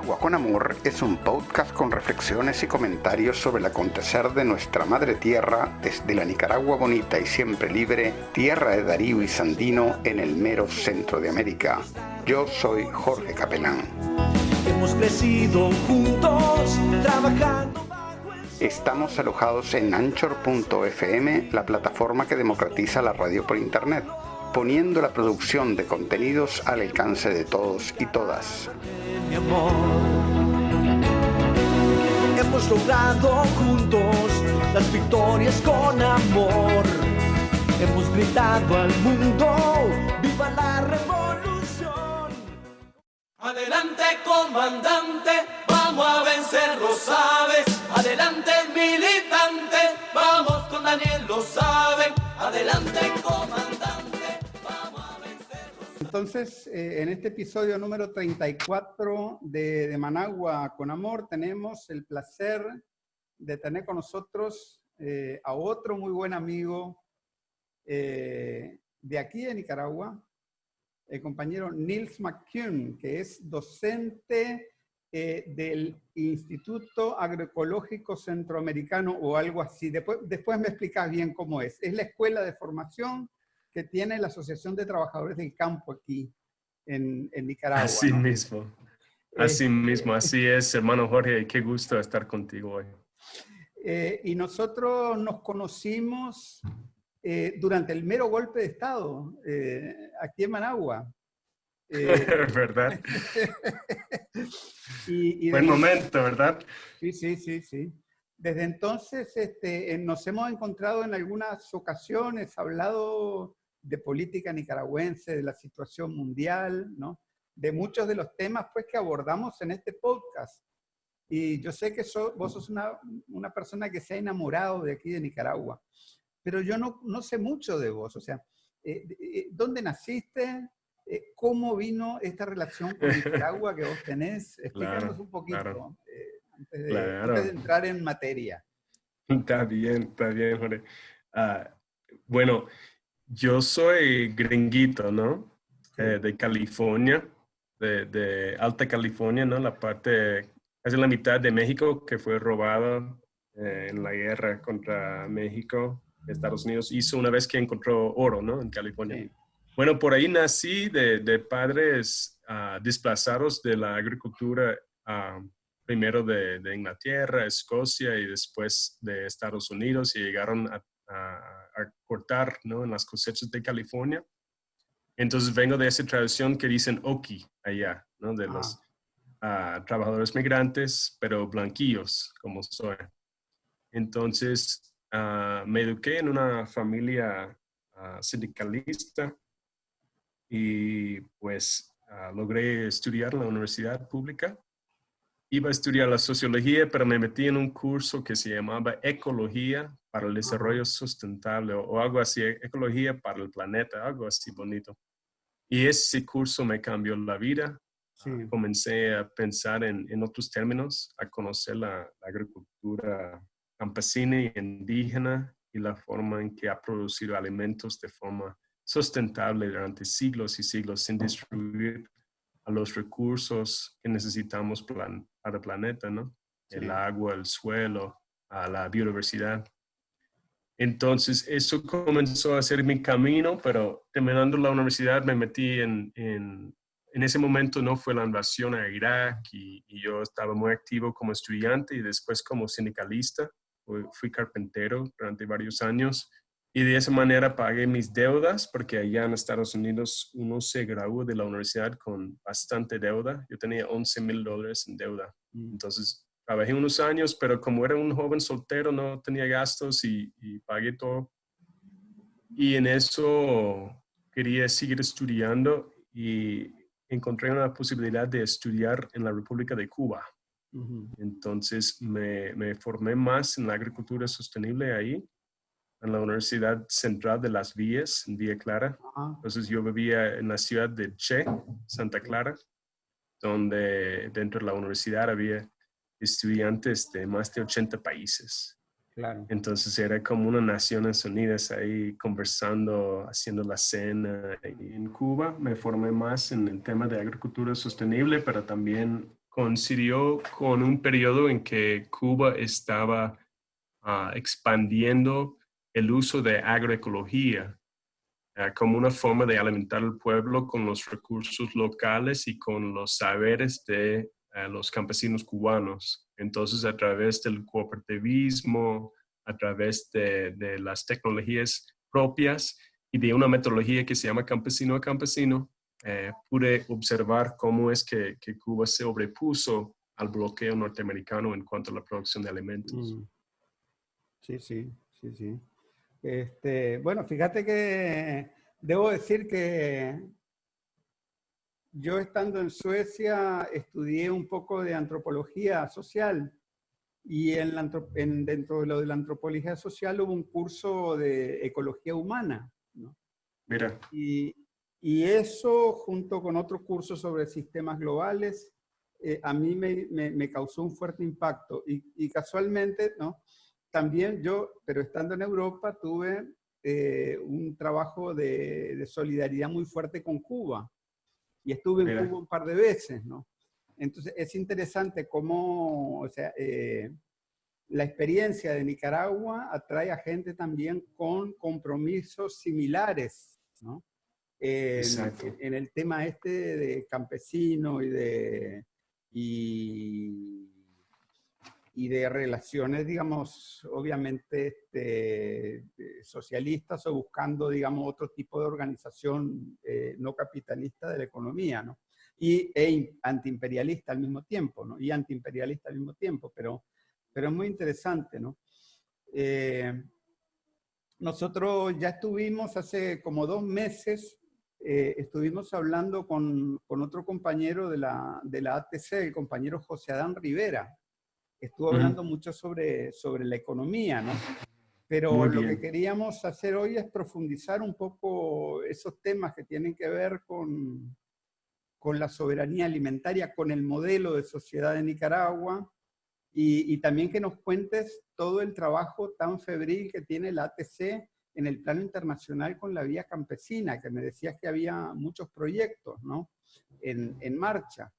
Nicaragua con Amor es un podcast con reflexiones y comentarios sobre el acontecer de nuestra madre tierra desde la Nicaragua bonita y siempre libre, tierra de Darío y Sandino en el mero centro de América. Yo soy Jorge Capelán. Hemos crecido juntos, trabajando. Estamos alojados en anchor.fm, la plataforma que democratiza la radio por Internet poniendo la producción de contenidos al alcance de todos y todas. Hemos logrado juntos las victorias con amor. Hemos gritado al mundo, ¡viva la revolución! Adelante comandante, vamos a vencer, lo sabes. Adelante militante, vamos con Daniel, lo saben. Adelante comandante. Entonces, eh, en este episodio número 34 de, Managua con Amor, tenemos el placer de tener con nosotros eh, a otro muy buen amigo eh, de aquí de Nicaragua, el compañero Nils McCune, que es docente del Instituto Agroecológico Centroamericano o algo así. Después, después me explicas bien cómo es. Es la escuela de formación que tiene la Asociación de Trabajadores del Campo aquí en, en Nicaragua. Así ¿no? mismo, así Eh, mismo, así es, hermano Jorge, qué gusto estar contigo hoy. Eh, y nosotros nos conocimos eh, durante el mero golpe de Estado, eh, aquí en Managua. Eh, ¿Verdad? y, y Buen desde- momento, ¿verdad? Sí, sí, sí, sí. Desde entonces este, eh, nos hemos encontrado en algunas ocasiones, hablado de política nicaragüense, de la situación mundial, ¿no? De muchos de los temas pues, que abordamos en este podcast. Y yo sé que so- vos sos una, una persona que se ha enamorado de aquí de Nicaragua, pero yo no, no sé mucho de vos. O sea, eh, eh, ¿dónde naciste? Eh, ¿Cómo vino esta relación con Nicaragua que vos tenés? Explícanos Claro, un poquito. claro. antes de, Claro. antes de entrar en materia. Está bien, está bien, Jorge. Ah, bueno, yo soy gringuito, ¿no? Eh, de California, de, de Alta California, ¿no? La parte, casi la mitad de México que fue robada eh, en la guerra contra México. Estados Unidos hizo una vez que encontró oro, ¿no? En California. Sí. Bueno, por ahí nací de, de padres ah, desplazados de la agricultura, ah, primero de, de Inglaterra, Escocia y después de Estados Unidos y llegaron a, a- a cortar ¿no? en las cosechas de California. Entonces vengo de esa tradición que dicen Oki allá, ¿no? de los ah, trabajadores migrantes, pero blanquillos como soy. Entonces ah, me eduqué en una familia ah, sindicalista y pues logré estudiar en la universidad pública. Iba a estudiar la sociología, pero me metí en un curso que se llamaba Ecología para el Desarrollo Sustentable o, o algo así, Ecología para el Planeta, algo así bonito. Y ese curso me cambió la vida. Sí. Comencé a pensar en, en otros términos, a conocer la, la agricultura campesina y indígena y la forma en que ha producido alimentos de forma sustentable durante siglos y siglos sin destruir a los recursos que necesitamos plan- para el planeta, ¿no? El Sí. agua, el suelo, a la biodiversidad. Entonces, eso comenzó a ser mi camino, pero terminando la universidad me metí en, en, en ese momento no fue la invasión a Irak y, y yo estaba muy activo como estudiante y después como sindicalista. Fui, carpintero durante varios años y de esa manera pagué mis deudas porque allá en Estados Unidos uno se gradúa de la universidad con bastante deuda. Yo tenía 11 mil dólares en deuda. Mm. Entonces trabajé unos años, pero como era un joven soltero no tenía gastos y, y pagué todo. Y en eso quería seguir estudiando y encontré una posibilidad de estudiar en la República de Cuba. Ujú. Entonces me, me formé más en la agricultura sostenible ahí, en la Universidad Central de Las Villas, en Villa Clara. Ajá. Entonces yo vivía en la ciudad de Che, Santa Clara, donde dentro de la universidad había estudiantes de más de 80 países. Claro. Entonces era como una Naciones Unidas ahí conversando, haciendo la cena. Y en Cuba me formé más en el tema de agricultura sostenible, pero también coincidió con un periodo en que Cuba estaba ah, expandiendo el uso de agroecología ah, como una forma de alimentar al pueblo con los recursos locales y con los saberes de ah, los campesinos cubanos. Entonces, a través del cooperativismo, a través de, de las tecnologías propias y de una metodología que se llama campesino a campesino, eh, pude observar cómo es que, que, Cuba se sobrepuso al bloqueo norteamericano en cuanto a la producción de alimentos. Mm. Sí, sí, sí, sí. Este, bueno, fíjate que debo decir que yo estando en Suecia estudié un poco de antropología social y en, en dentro de lo de la antropología social hubo un curso de ecología humana. ¿no? Mira. Y, y eso, junto con otro curso sobre sistemas globales, eh, a mí me, me, causó un fuerte impacto. Y, y, casualmente, ¿no? También yo, pero estando en Europa, tuve eh, un trabajo de, de, solidaridad muy fuerte con Cuba. Y estuve en Cuba un par de veces, ¿no? Entonces, es interesante cómo, o sea, eh, la experiencia de Nicaragua atrae a gente también con compromisos similares, ¿no? en, el tema este de campesino y de, y, de relaciones, digamos, obviamente este, socialistas o buscando, digamos, otro tipo de organización eh, no capitalista de la economía, ¿no? Y e antiimperialista al mismo tiempo, ¿no? Y antiimperialista al mismo tiempo, pero, pero es muy interesante, ¿no? Eh, nosotros ya estuvimos hace como dos meses eh, estuvimos hablando con, con, otro compañero de la, de la ATC, el compañero José Adán Rivera. Estuvo hablando mucho sobre, sobre la economía, ¿no? Pero lo que queríamos hacer hoy es profundizar un poco esos temas que tienen que ver con, con la soberanía alimentaria, con el modelo de sociedad de Nicaragua, y, y, también que nos cuentes todo el trabajo tan febril que tiene la ATC en el plano internacional con la vía campesina, que me decías que había muchos proyectos ¿no? en, en marcha.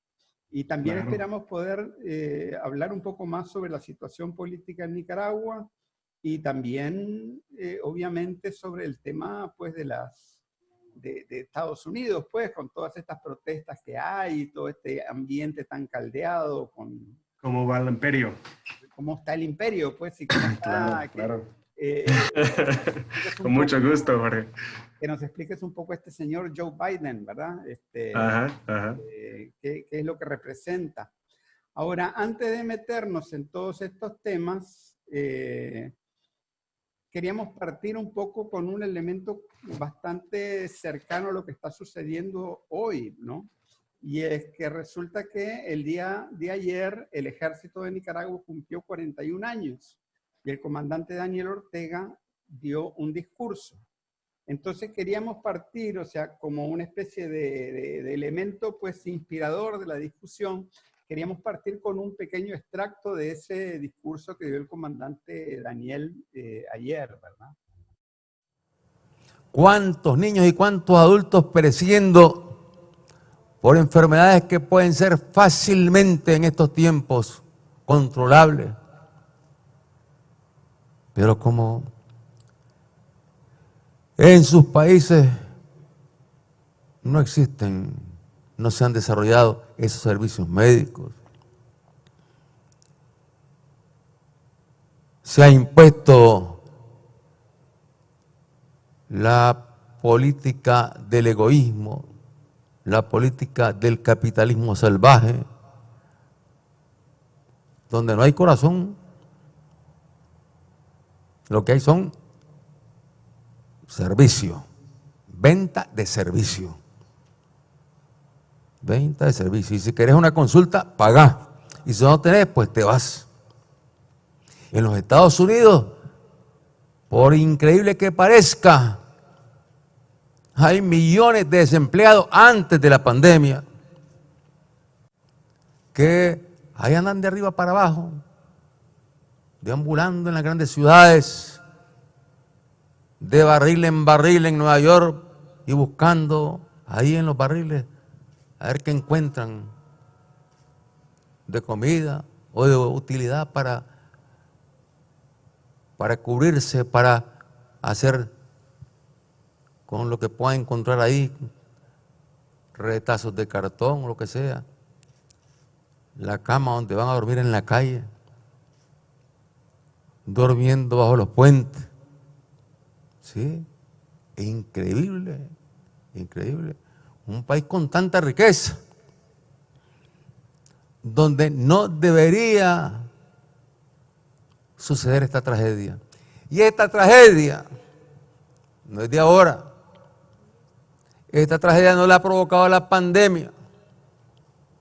Y también esperamos poder eh, hablar un poco más sobre la situación política en Nicaragua y también, eh, obviamente, sobre el tema pues, de, las, de, de, Estados Unidos, pues, con todas estas protestas que hay, todo este ambiente tan caldeado. Con, ¿Cómo va el imperio? ¿Cómo está el imperio? Pues, y cómo está, claro. Eh, Con mucho gusto, Jorge. Que nos expliques un poco este señor Joe Biden, ¿verdad? Este, eh, ¿qué, es lo que representa? Ahora, antes de meternos en todos estos temas, eh, queríamos partir un poco con un elemento bastante cercano a lo que está sucediendo hoy, ¿no? Y es que resulta que el día de ayer el ejército de Nicaragua cumplió 41 años y el comandante Daniel Ortega dio un discurso. Entonces queríamos partir, o sea, como una especie de, elemento pues inspirador de la discusión, queríamos partir con un pequeño extracto de ese discurso que dio el comandante Daniel eh, ayer, ¿verdad? ¿Cuántos niños y cuántos adultos pereciendo por enfermedades que pueden ser fácilmente en estos tiempos controlables? Pero como en sus países no existen, no se han desarrollado esos servicios médicos, se ha impuesto la política del egoísmo, la política del capitalismo salvaje, donde no hay corazón, lo que hay son servicio, venta de servicio. Venta de servicio. Y si querés una consulta, paga. Y si no tenés, pues te vas. En los Estados Unidos, por increíble que parezca, hay millones de desempleados antes de la pandemia que ahí andan de arriba para abajo deambulando en las grandes ciudades, de barril en barril en Nueva York y buscando ahí en los barriles a ver qué encuentran. de comida o de utilidad para, para cubrirse, para hacer con lo que puedan encontrar ahí, retazos de cartón, o lo que sea, la cama donde van a dormir en la calle, durmiendo bajo los puentes. ¿Sí? Increíble, increíble. Un país con tanta riqueza, donde no debería suceder esta tragedia. Y esta tragedia no es de ahora. Esta tragedia no la ha provocado la pandemia.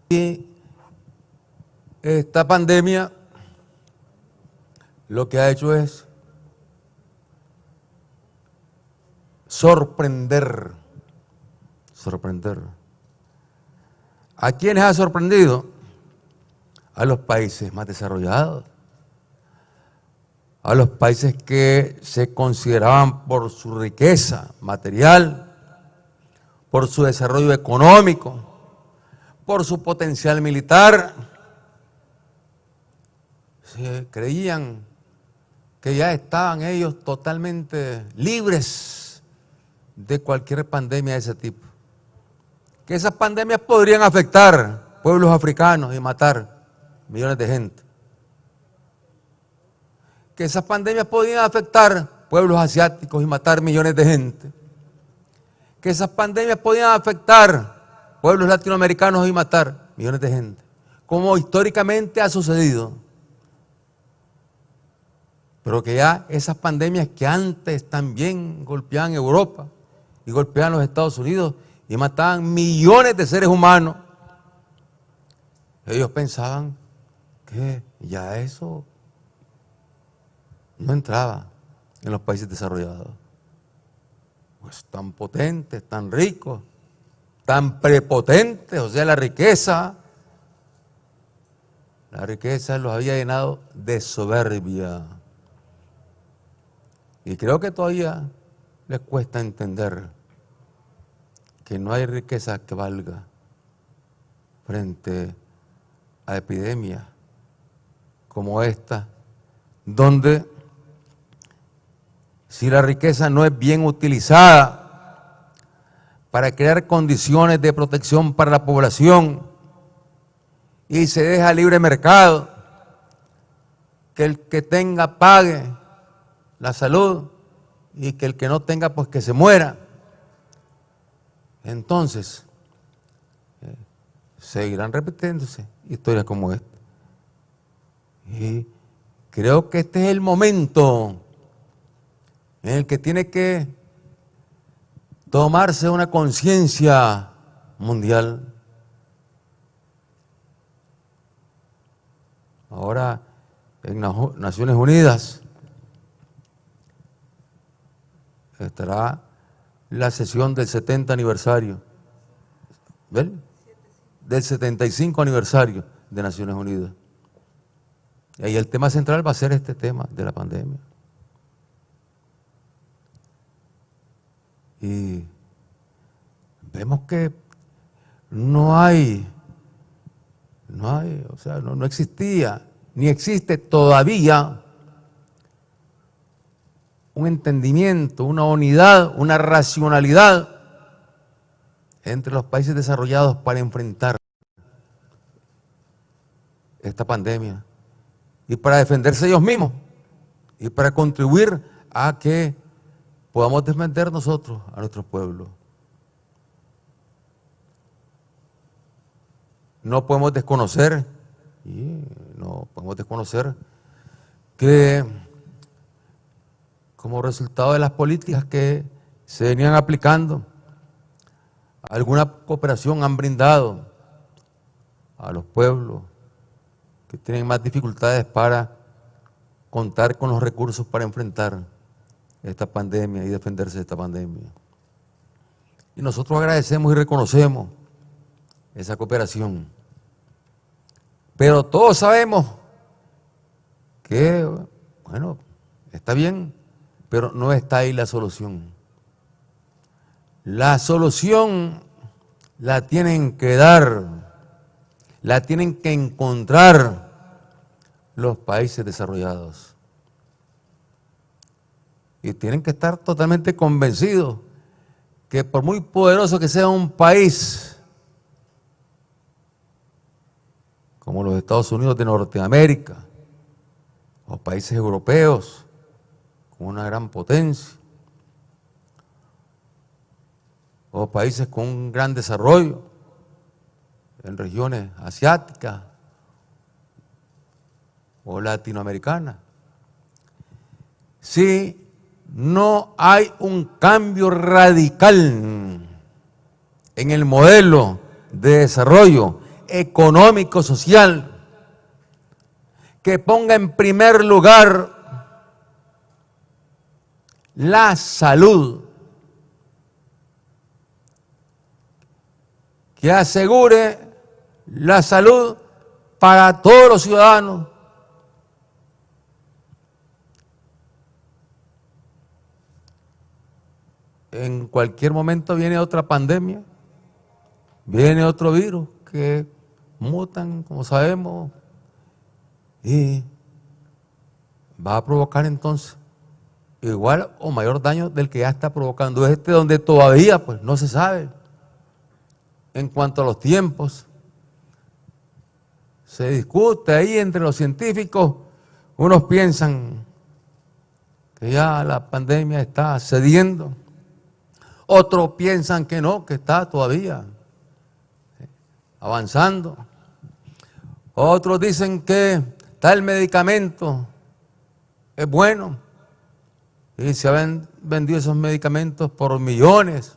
Y esta pandemia lo que ha hecho es sorprender, sorprender. ¿A quiénes ha sorprendido? A los países más desarrollados, a los países que se consideraban por su riqueza material, por su desarrollo económico, por su potencial militar. Se creían que ya estaban ellos totalmente libres de cualquier pandemia de ese tipo. Que esas pandemias podrían afectar pueblos africanos y matar millones de gente. Que esas pandemias podrían afectar pueblos asiáticos y matar millones de gente que esas pandemias podían afectar pueblos latinoamericanos y matar millones de gente, como históricamente ha sucedido. Pero que ya esas pandemias que antes también golpeaban Europa y golpeaban los Estados Unidos y mataban millones de seres humanos, ellos pensaban que ya eso no entraba en los países desarrollados pues tan potentes, tan ricos, tan prepotentes, o sea, la riqueza, la riqueza los había llenado de soberbia. Y creo que todavía les cuesta entender que no hay riqueza que valga frente a epidemias como esta, donde si la riqueza no es bien utilizada para crear condiciones de protección para la población y se deja libre mercado, que el que tenga pague la salud y que el que no tenga pues que se muera. Entonces, eh, seguirán repitiéndose historias como esta. Y creo que este es el momento en el que tiene que tomarse una conciencia mundial. Ahora en Naciones Unidas estará la sesión del 70 aniversario, ¿ven? Del 75 aniversario de Naciones Unidas. Y el tema central va a ser este tema de la pandemia. Y vemos que no hay, no hay, o sea, no, existía, ni existe todavía un entendimiento, una unidad, una racionalidad entre los países desarrollados para enfrentar esta pandemia y para defenderse ellos mismos y para contribuir a que podamos defender nosotros a nuestro pueblo. No podemos desconocer, y no podemos desconocer que como resultado de las políticas que se venían aplicando, alguna cooperación han brindado a los pueblos que tienen más dificultades para contar con los recursos para enfrentar esta pandemia y defenderse de esta pandemia. Y nosotros agradecemos y reconocemos esa cooperación. Pero todos sabemos que, bueno, está bien, pero no está ahí la solución. La solución la tienen que dar la tienen que encontrar los países desarrollados. Y tienen que estar totalmente convencidos que por muy poderoso que sea un país, como los Estados Unidos de Norteamérica, o países europeos, una gran potencia, o países con un gran desarrollo en regiones asiáticas o latinoamericanas. Si no hay un cambio radical en el modelo de desarrollo económico, social, que ponga en primer lugar la salud, que asegure la salud para todos los ciudadanos. En cualquier momento viene otra pandemia, viene otro virus que mutan, como sabemos, y va a provocar entonces igual o mayor daño del que ya está provocando. Este, donde todavía pues no se sabe. En cuanto a los tiempos. Se discute ahí entre los científicos, unos piensan que ya la pandemia está cediendo, otros piensan que no, que está todavía avanzando, otros dicen que tal medicamento es bueno y se han vendido esos medicamentos por millones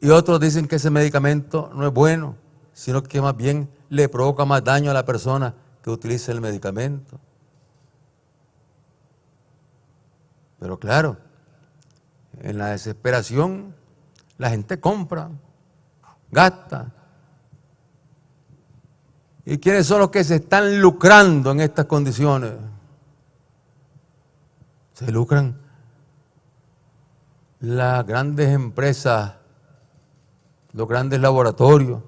y otros dicen que ese medicamento no es bueno, sino que más bien le provoca más daño a la persona que utiliza el medicamento. Pero claro, en la desesperación la gente compra, gasta, ¿Y quiénes son los que se están lucrando en estas condiciones? Se lucran las grandes empresas, los grandes laboratorios,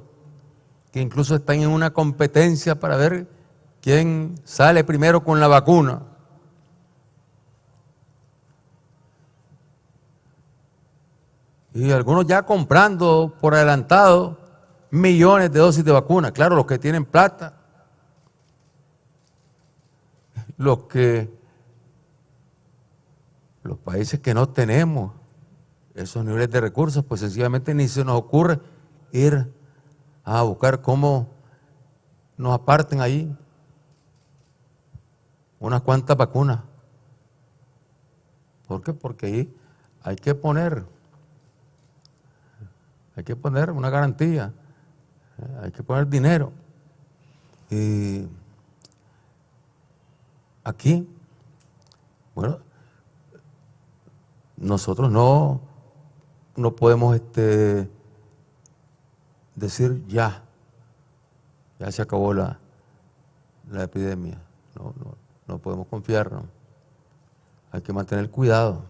que incluso están en una competencia para ver quién sale primero con la vacuna. Y algunos ya comprando por adelantado millones de dosis de vacuna. Claro, los que tienen plata, los que, los países que no tenemos esos niveles de recursos, pues sencillamente ni se nos ocurre ir a buscar cómo nos aparten ahí unas cuantas vacunas. ¿Por qué? Porque ahí hay que poner, hay que poner una garantía hay que poner dinero. Y aquí, bueno, nosotros no, no podemos este, decir ya, ya se acabó la, la epidemia. No, no, no podemos confiarnos. Hay que mantener cuidado.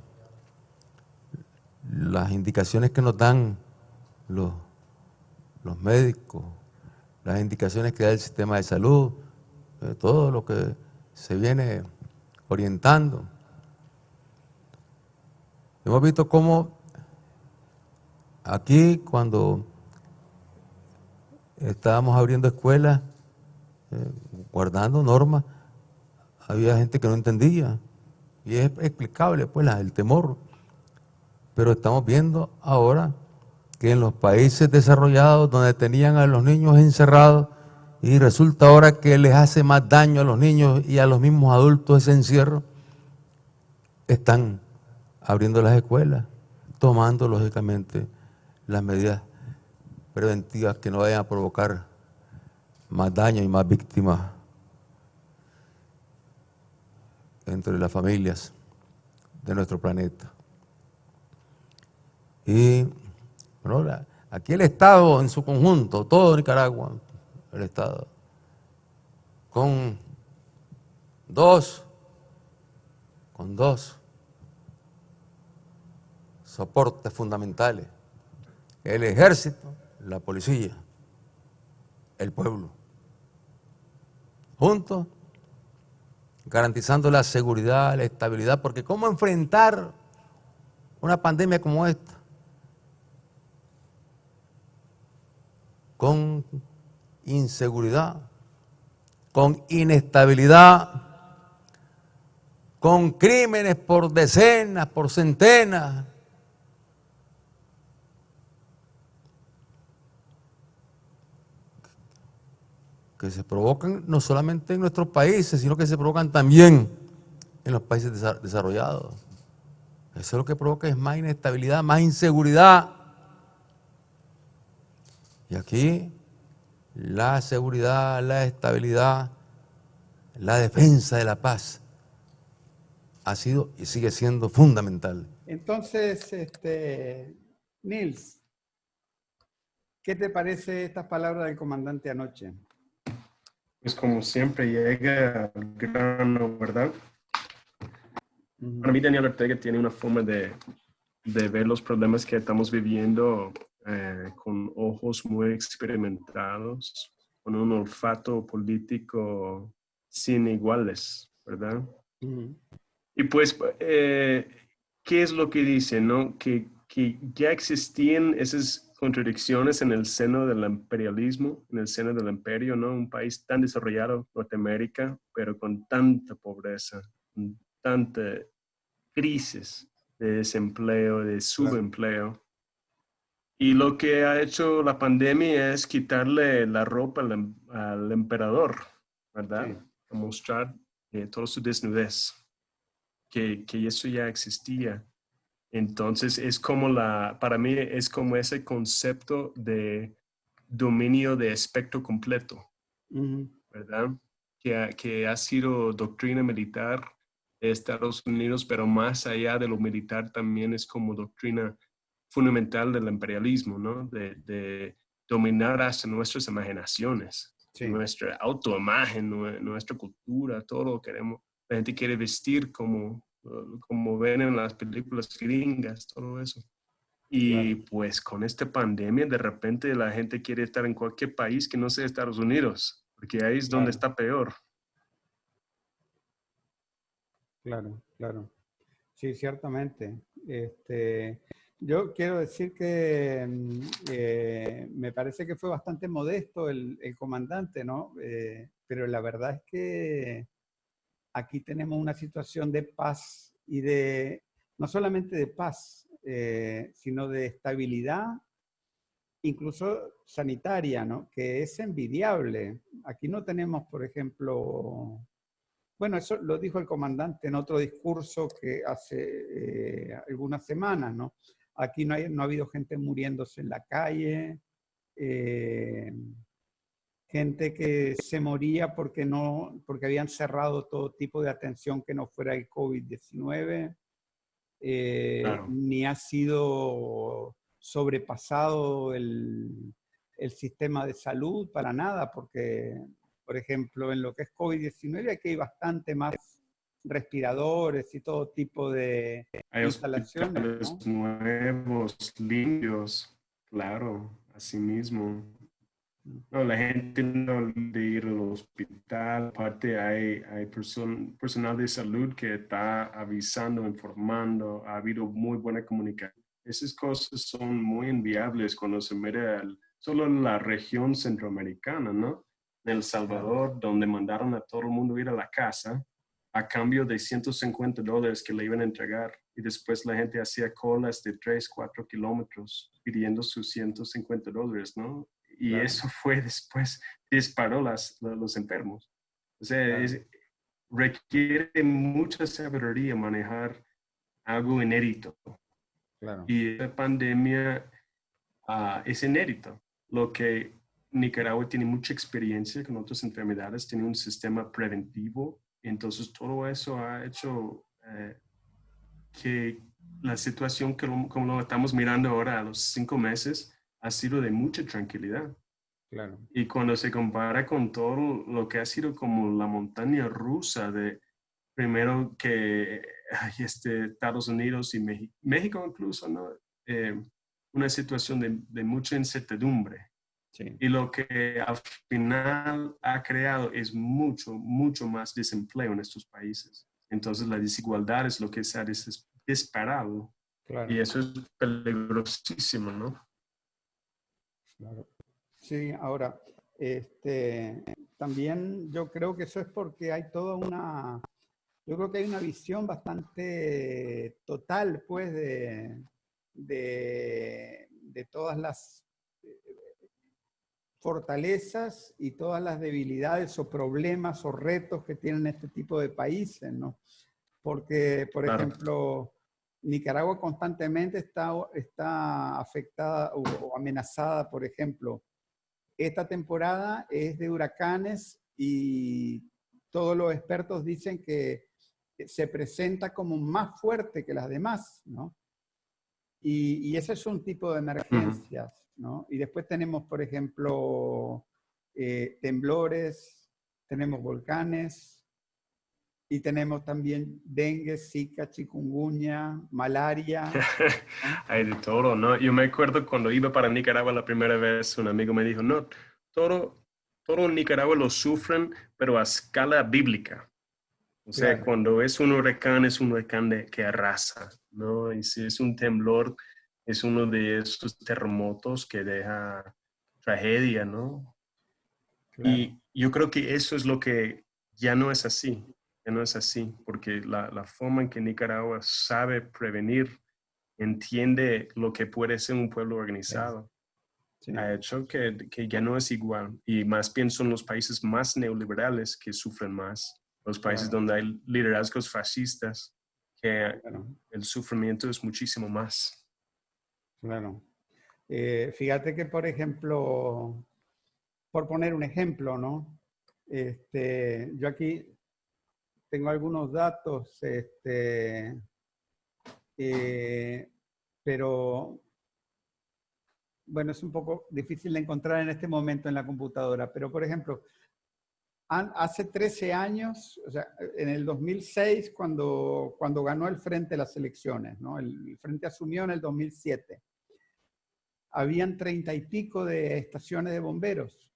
Las indicaciones que nos dan los los médicos, las indicaciones que da el sistema de salud, eh, todo lo que se viene orientando. Hemos visto cómo aquí cuando estábamos abriendo escuelas, eh, guardando normas, había gente que no entendía. Y es explicable, pues, el temor. Pero estamos viendo ahora que en los países desarrollados donde tenían a los niños encerrados y resulta ahora que les hace más daño a los niños y a los mismos adultos ese encierro, están abriendo las escuelas, tomando lógicamente las medidas preventivas que no vayan a provocar más daño y más víctimas entre las familias de nuestro planeta. Y aquí el Estado en su conjunto, todo Nicaragua, el Estado, con dos, con dos soportes fundamentales, el ejército, la policía. el pueblo. Juntos, garantizando la seguridad, la estabilidad, porque ¿cómo enfrentar una pandemia como esta? Con inseguridad, con inestabilidad, con crímenes por decenas, por centenas. Que se provocan no solamente en nuestros países, sino que se provocan también en los países desarrollados. Eso es lo que provoca es más inestabilidad, más inseguridad. Y aquí la seguridad, la estabilidad, la defensa de la paz ha sido y sigue siendo fundamental. Entonces, este, Nils, ¿qué te parece estas palabras del comandante anoche? Pues como siempre llega al grano, ¿verdad? Para mí Daniel Ortega tiene una forma de, de ver los problemas que estamos viviendo eh, con ojos muy experimentados, con un olfato político sin iguales, ¿verdad? Y pues, eh, ¿qué es lo que dice? No? Que, que, ya existían esas contradicciones en el seno del imperialismo, en el seno del imperio, ¿no? Un país tan desarrollado, Norteamérica, pero con tanta pobreza, con tanta crisis de desempleo, de subempleo. Y lo que ha hecho la pandemia es quitarle la ropa al, em, al emperador, ¿verdad? A mostrar eh, toda su desnudez que, que eso ya existía. Entonces es como la, para mí es como ese concepto de dominio de espectro completo, ¿verdad? Que, que, ha sido doctrina militar de Estados Unidos, pero más allá de lo militar también es como doctrina fundamental del imperialismo, ¿no? De, de dominar hasta nuestras imaginaciones, nuestra autoimagen, nuestra cultura, todo lo que queremos la gente quiere vestir como, como ven en las películas gringas, todo eso. Y pues con esta pandemia, de repente la gente quiere estar en cualquier país que no sea Estados Unidos, porque ahí es donde está peor. Claro, claro. Sí, ciertamente. Este, yo quiero decir que mm, eh, me parece que fue bastante modesto el, el comandante, ¿no? Eh, pero la verdad es que aquí tenemos una situación de paz y de, no solamente de paz, eh, sino de estabilidad, incluso sanitaria, ¿no? que es envidiable. Aquí no tenemos, por ejemplo, bueno, eso lo dijo el comandante en otro discurso que hace eh, algunas semanas, ¿no? Aquí no, ha habido gente muriéndose en la calle, eh, gente que se moría porque, no, porque habían cerrado todo tipo de atención que no fuera el COVID-19, eh, ni ha sido sobrepasado el, el, sistema de salud para nada, porque, por ejemplo, en lo que es COVID-19 aquí hay bastante más respiradores y todo tipo de hay instalaciones. nuevos, limpios, claro, así mismo. No, la gente no de ir al hospital, aparte hay, hay personal de salud que está avisando, informando, ha habido muy buena comunicación. Esas cosas son muy enviables cuando se mira solo en la región centroamericana, ¿no? En El Salvador, donde mandaron a todo el mundo ir a la casa a cambio de 150 dólares que le iban a entregar y después la gente hacía colas de 3, 4 kilómetros pidiendo sus 150 dólares, ¿no? Y eso fue después, disparó las, los enfermos. O sea, requiere mucha sabiduría manejar algo inédito. Y la pandemia ah, es inédito. Lo que Nicaragua tiene mucha experiencia con otras enfermedades, tiene un sistema preventivo. Entonces, todo eso ha hecho eh, que la situación que como lo estamos mirando ahora a los cinco meses, ha sido de mucha tranquilidad. Claro. Y cuando se compara con todo lo que ha sido como la montaña rusa de primero que hay este, Estados Unidos y México, México incluso, ¿no? Eh, una situación de, de, mucha incertidumbre. Sí. Y lo que al final ha creado es mucho, mucho más desempleo en estos países. Entonces la desigualdad es lo que se ha disparado. Claro, Y eso es peligrosísimo, ¿no? Claro. Sí, ahora, este, también yo creo que eso es porque hay toda una, yo creo que hay una visión bastante total, pues, de, de, de todas las eh, fortalezas y todas las debilidades o problemas o retos que tienen este tipo de países, ¿no? Porque, por Claro. ejemplo, Nicaragua constantemente está, está afectada o, o amenazada, por ejemplo, esta temporada es de huracanes y todos los expertos dicen que se presenta como más fuerte que las demás, ¿no? Y, y ese es un tipo de emergencias, ¿no? Y después tenemos, por ejemplo, eh, temblores, tenemos volcanes y tenemos también dengue, zika, chikungunya, malaria. Hay de todo, ¿no? Yo me acuerdo cuando iba para Nicaragua la primera vez, un amigo me dijo, no, todo, todo en Nicaragua lo sufren, pero a escala bíblica. O sea, Claro. cuando es un huracán, es un huracán de- que arrasa, ¿no? Y si es un temblor, es uno de esos terremotos que deja tragedia, ¿no? Claro, Y yo creo que eso es lo que ya no es así, ya no es así, porque la, la forma en que Nicaragua sabe prevenir, entiende lo que puede ser un pueblo organizado, sí, ha hecho que, que ya no es igual. Y más bien son los países más neoliberales que sufren más, los países Claro. donde hay liderazgos fascistas, que claro. el sufrimiento es muchísimo más. Claro. Eh, fíjate que, por ejemplo, por poner un ejemplo, ¿no? Este, yo aquí tengo algunos datos, este, eh, pero bueno, es un poco difícil de encontrar en este momento en la computadora, pero por ejemplo, hace 13 años, o sea, en el 2006, cuando, cuando ganó el Frente las elecciones, ¿no? El Frente asumió en el 2007. Habían treinta y pico de estaciones de bomberos.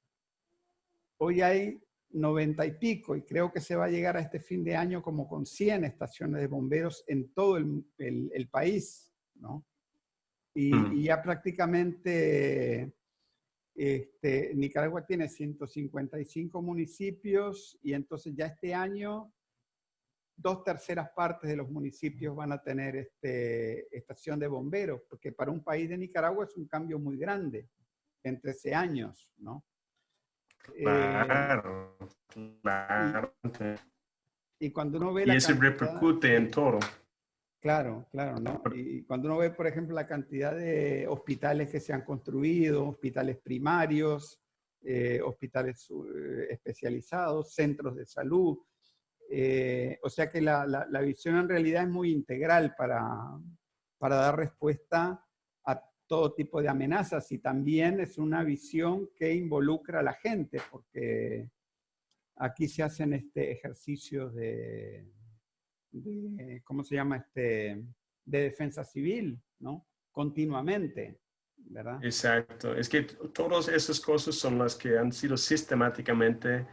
Hoy hay noventa y pico y creo que se va a llegar a este fin de año como con 100 estaciones de bomberos en todo el, el- el país, ¿no? Y, Mm. y ya prácticamente este, Nicaragua tiene 155 municipios y entonces ya este año dos terceras partes de los municipios van a tener este, estación de bomberos, porque para un país de Nicaragua es un cambio muy grande en 13 años, ¿no? Eh, Claro, claro. y cuando uno ve Y la eso cantidad- repercute en todo. Claro, claro, ¿no? Y cuando uno ve, por ejemplo, la cantidad de hospitales que se han construido, hospitales primarios, eh, hospitales eh, especializados, centros de salud, eh, o sea que la, la- la visión en realidad es muy integral para, para dar respuesta a todo tipo de amenazas y también es una visión que involucra a la gente, porque aquí se hacen este ejercicios de, de, ¿cómo se llama? Este, de defensa civil, ¿no? Continuamente, ¿verdad? Exacto. Es que todas esas cosas son las que han sido sistemáticamente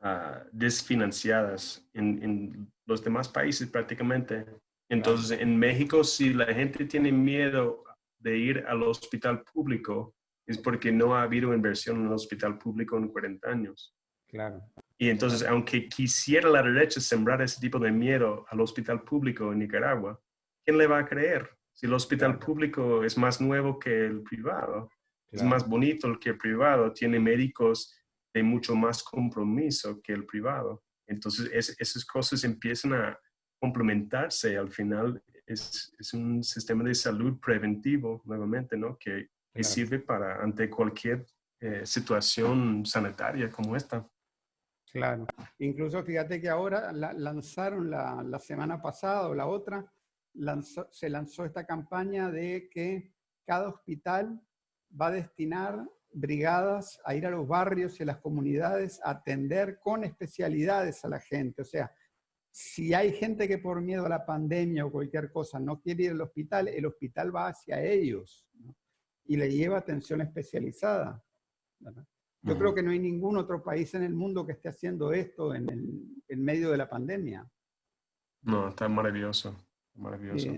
ah, desfinanciadas en, en los demás países prácticamente. Entonces, en México, si la gente tiene miedo de ir al hospital público, es porque no ha habido inversión en el hospital público en 40 años. Claro, Y entonces, aunque quisiera la derecha sembrar ese tipo de miedo al hospital público en Nicaragua, ¿quién le va a creer? Si el hospital Claro. público es más nuevo que el privado, es más bonito el que el privado, tiene médicos de mucho más compromiso que el privado. Entonces, es- esas cosas empiezan a complementarse. Al final, es, es un sistema de salud preventivo, nuevamente, ¿no? Que, Claro. sirve para ante cualquier eh, situación sanitaria como esta. claro. Incluso fíjate que ahora la- lanzaron la, la semana pasada o la otra, lanzó- se lanzó esta campaña de que cada hospital va a destinar brigadas a ir a los barrios y a las comunidades a atender con especialidades a la gente. O sea, si hay gente que por miedo a la pandemia o cualquier cosa no quiere ir al hospital, el hospital va hacia ellos ¿no? y le lleva atención especializada. ¿verdad? Yo creo que no hay ningún otro país en el mundo que esté haciendo esto en, el- en medio de la pandemia. No, está maravilloso, maravilloso.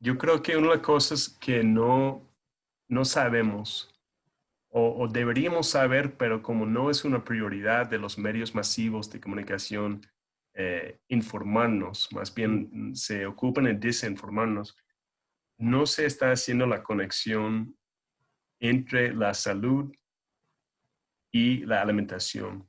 Yo creo que una de las cosas que no, no sabemos o, o deberíamos saber, pero como no es una prioridad de los medios masivos de comunicación, eh, informarnos, más bien mm, se ocupan en desinformarnos, no se está haciendo la conexión entre la salud y la alimentación.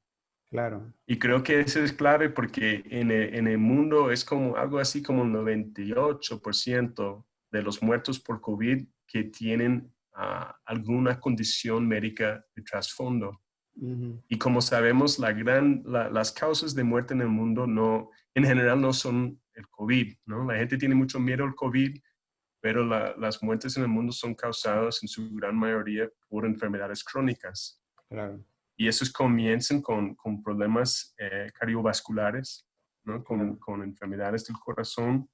claro, Y creo que eso es clave porque en el, en el mundo es como algo así como el 98% de los muertos por COVID que tienen ah, alguna condición médica de trasfondo. Y como sabemos, la gran, la- las causas de muerte en el mundo no, en general no son el COVID, ¿no? La gente tiene mucho miedo al COVID, pero la- las muertes en el mundo son causadas en su gran mayoría por enfermedades crónicas claro, y esos comienzan con, con problemas eh, cardiovasculares, ¿no? con, Claro. con enfermedades del corazón,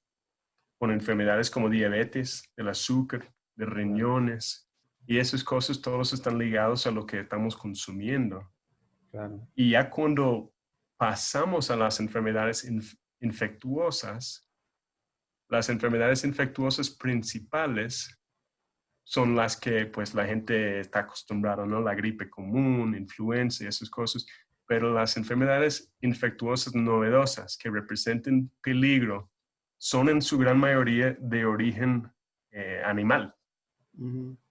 con enfermedades como diabetes, del azúcar, de riñones. Y esas cosas todos están ligados a lo que estamos consumiendo. claro, Y ya cuando pasamos a las enfermedades inf- infectuosas, las enfermedades infectuosas principales son las que pues la gente está acostumbrada, ¿no? La gripe común, influenza y esas cosas. Pero las enfermedades infectuosas novedosas que representen peligro son en su gran mayoría de origen eh, animal.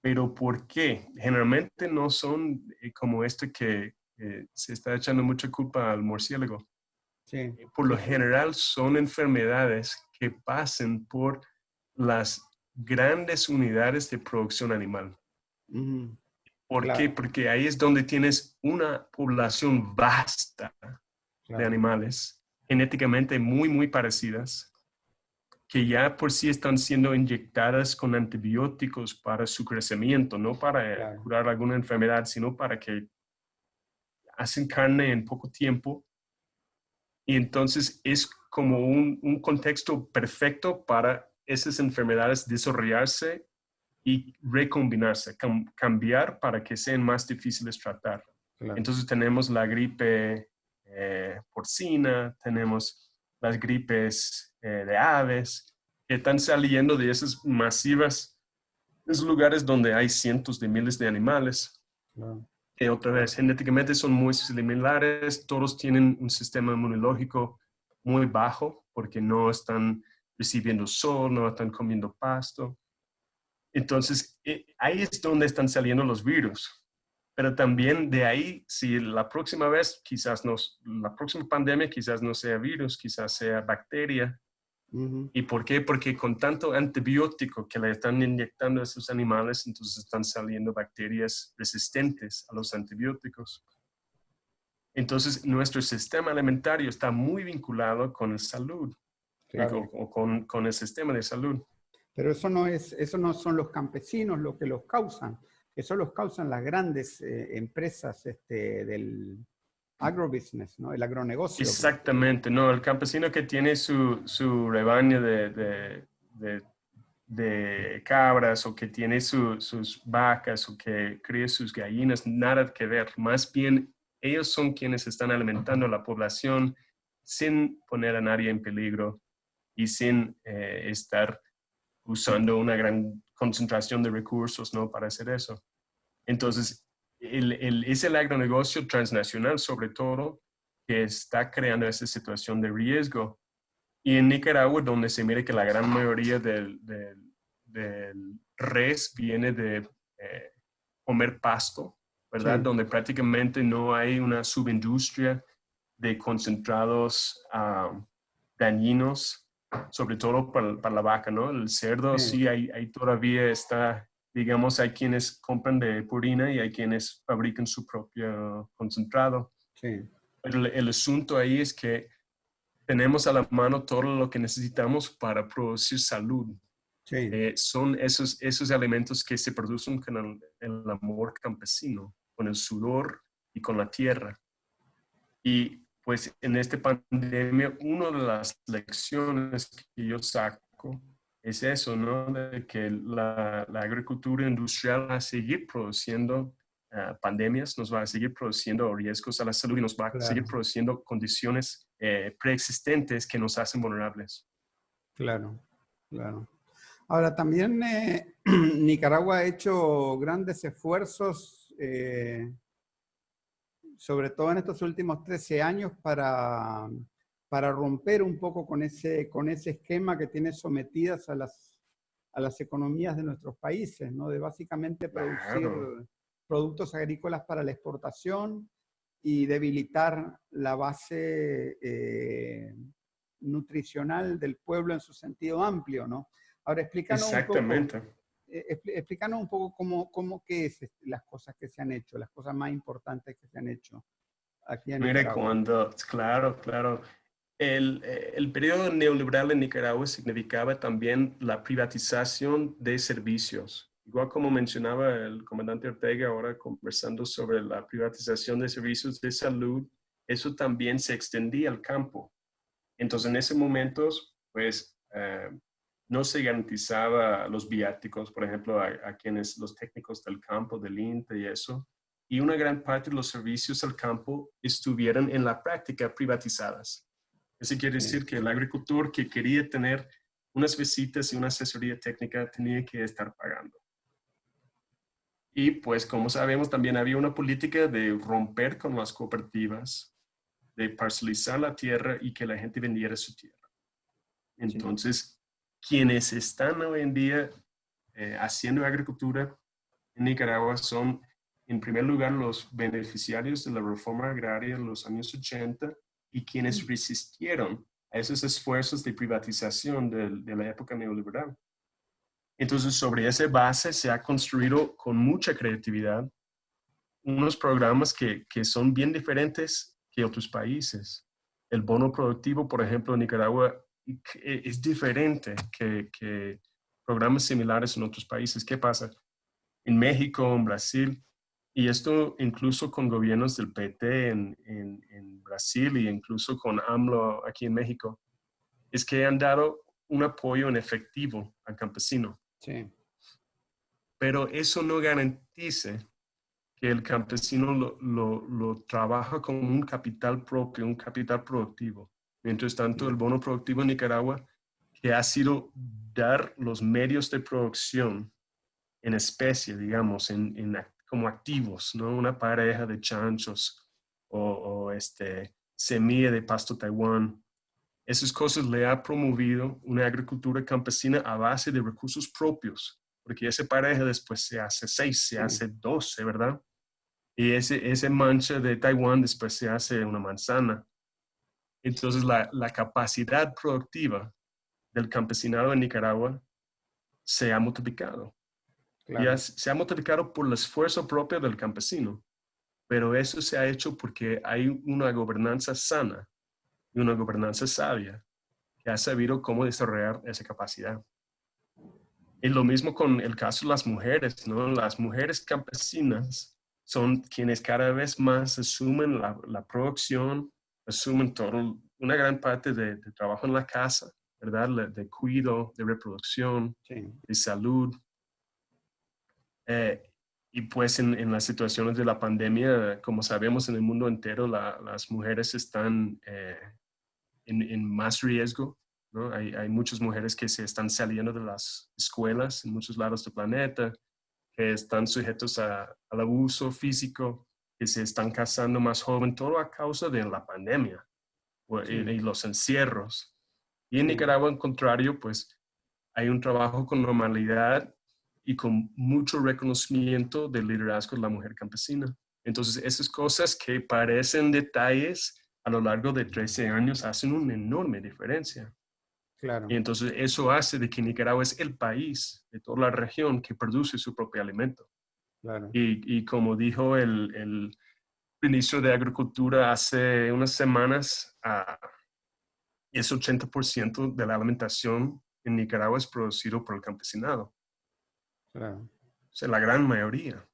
Pero ¿por qué? Generalmente no son eh, como esto que eh, se está echando mucha culpa al murciélago. sí, Por lo general son enfermedades que pasan por las grandes unidades de producción animal. ¿Por Claro. qué? Porque ahí es donde tienes una población vasta de claro, animales, genéticamente muy, muy parecidas, que ya por sí están siendo inyectadas con antibióticos para su crecimiento, no para Claro. curar alguna enfermedad, sino para que hacen carne en poco tiempo. Y entonces es como un, un contexto perfecto para esas enfermedades desarrollarse y recombinarse, cam- cambiar para que sean más difíciles tratar. claro, Entonces tenemos la gripe eh, porcina, tenemos las gripes eh, de aves, que están saliendo de esas masivas, esos lugares donde hay cientos de miles de animales, que otra vez genéticamente son muy similares, todos tienen un sistema inmunológico muy bajo porque no están recibiendo sol, no están comiendo pasto. Entonces, eh, ahí es donde están saliendo los virus. Pero también de ahí, si la próxima vez, quizás no, la próxima pandemia quizás no sea virus, quizás sea bacteria. ujú, ¿Y por qué? Porque con tanto antibiótico que le están inyectando a esos animales, entonces están saliendo bacterias resistentes a los antibióticos. Entonces, nuestro sistema alimentario está muy vinculado con la salud claro. o, o con, con el sistema de salud. Pero eso no es, eso no son los campesinos los que los causan. Eso los causan las grandes eh, empresas este, del agrobusiness, ¿no? El agronegocio. Exactamente, no, el campesino que tiene su, su rebaño de, de, de- de cabras o que tiene su- sus vacas o que cría sus gallinas, nada que ver. Más bien, ellos son quienes están alimentando a la población sin poner a nadie en peligro y sin eh, estar usando una gran concentración de recursos ¿no? para hacer eso. Entonces, el, el- es el agronegocio transnacional, sobre todo, que está creando esa situación de riesgo. Y en Nicaragua, donde se mire que la gran mayoría del, del- del res viene de eh, comer pasto, ¿verdad? Sí. Donde prácticamente no hay una subindustria de concentrados ah, dañinos, sobre todo para, para la vaca, ¿no? El cerdo Sí. sí, hay, hay todavía está, digamos, hay quienes compran de purina y hay quienes fabrican su propio concentrado. Sí, Pero el, el asunto ahí es que tenemos a la mano todo lo que necesitamos para producir salud. sí, Eh, son esos, esos alimentos que se producen con el, el amor campesino, con el sudor y con la tierra. Y pues en esta pandemia, una de las lecciones que yo saco es eso, ¿no? De que la, la agricultura industrial va a seguir produciendo ah, pandemias, nos va a seguir produciendo riesgos a la salud y nos va a seguir produciendo condiciones eh, preexistentes que nos hacen vulnerables. Claro, claro. Ahora, también eh, Nicaragua ha hecho grandes esfuerzos, eh, sobre todo en estos últimos 13 años, para, para romper un poco con ese, con ese esquema que tiene sometidas a las, a las economías de nuestros países, ¿no? de básicamente producir productos agrícolas para la exportación y debilitar la base eh, nutricional del pueblo en su sentido amplio, ¿no? Ahora, explícanos Exactamente. un poco, explícanos un poco cómo, cómo qué es este, las cosas que se han hecho, las cosas más importantes que se han hecho aquí en Mire, cuando, claro, claro. El, eh, el, periodo neoliberal en Nicaragua significaba también la privatización de servicios. Igual como mencionaba el comandante Ortega ahora conversando sobre la privatización de servicios de salud, eso también se extendía al campo. Entonces, en ese momento, pues, eh, no se garantizaba los viáticos, por ejemplo, a, quienes los técnicos del campo, del INTE y eso, y una gran parte de los servicios al campo estuvieron en la práctica privatizadas. Eso quiere decir que el agricultor que quería tener unas visitas y una asesoría técnica tenía que estar pagando. Y pues como sabemos también había una política de romper con las cooperativas, de parcelizar la tierra y que la gente vendiera su tierra. Entonces, quienes están hoy en día eh, haciendo agricultura en Nicaragua son, en primer lugar, los beneficiarios de la reforma agraria en los años 80 y quienes resistieron a esos esfuerzos de privatización de, la época neoliberal. Entonces, sobre esa base se ha construido con mucha creatividad unos programas que, que son bien diferentes que otros países. El bono productivo, por ejemplo, en Nicaragua es diferente que, programas similares en otros países. ¿Qué pasa? En México, en Brasil, y esto incluso con gobiernos del PT en, en, Brasil y incluso con AMLO aquí en México, es que han dado un apoyo en efectivo al campesino. Sí. Pero eso no garantiza que el campesino lo, lo, lo trabaja como un capital propio, un capital productivo. Mientras tanto, el bono productivo en Nicaragua, que ha sido dar los medios de producción en especie, digamos, en, como activos, ¿no? Una pareja de chanchos o, este, semilla de pasto Taiwán. Esas cosas le ha promovido una agricultura campesina a base de recursos propios, porque esa pareja después se hace seis, se hace doce, ¿verdad? Y ese, ese mancha de Taiwán después se hace una manzana. Entonces, la, capacidad productiva del campesinado en Nicaragua se ha multiplicado. se ha multiplicado por el esfuerzo propio del campesino, pero eso se ha hecho porque hay una gobernanza sana y una gobernanza sabia que ha sabido cómo desarrollar esa capacidad. Y lo mismo con el caso de las mujeres, ¿no? Las mujeres campesinas son quienes cada vez más asumen la, la producción asumen todo, una gran parte de, trabajo en la casa, ¿verdad? De cuidado, de reproducción, de salud. Eh, y pues en, las situaciones de la pandemia, como sabemos en el mundo entero, las mujeres están eh, en, más riesgo. ¿no? Hay, hay, muchas mujeres que se están saliendo de las escuelas en muchos lados del planeta, que están sujetos al abuso físico, que se están casando más joven, todo a causa de la pandemia y, los encierros. Y en Nicaragua, en contrario, pues hay un trabajo con normalidad y con mucho reconocimiento del liderazgo de la mujer campesina. Entonces, esas cosas que parecen detalles a lo largo de 13 años hacen una enorme diferencia. Claro. Y entonces eso hace de que Nicaragua es el país de toda la región que produce su propio alimento. Y, como dijo el, ministro de Agricultura hace unas semanas, uh, es 80% de la alimentación en Nicaragua es producido por el campesinado. Claro. O sea, la gran mayoría.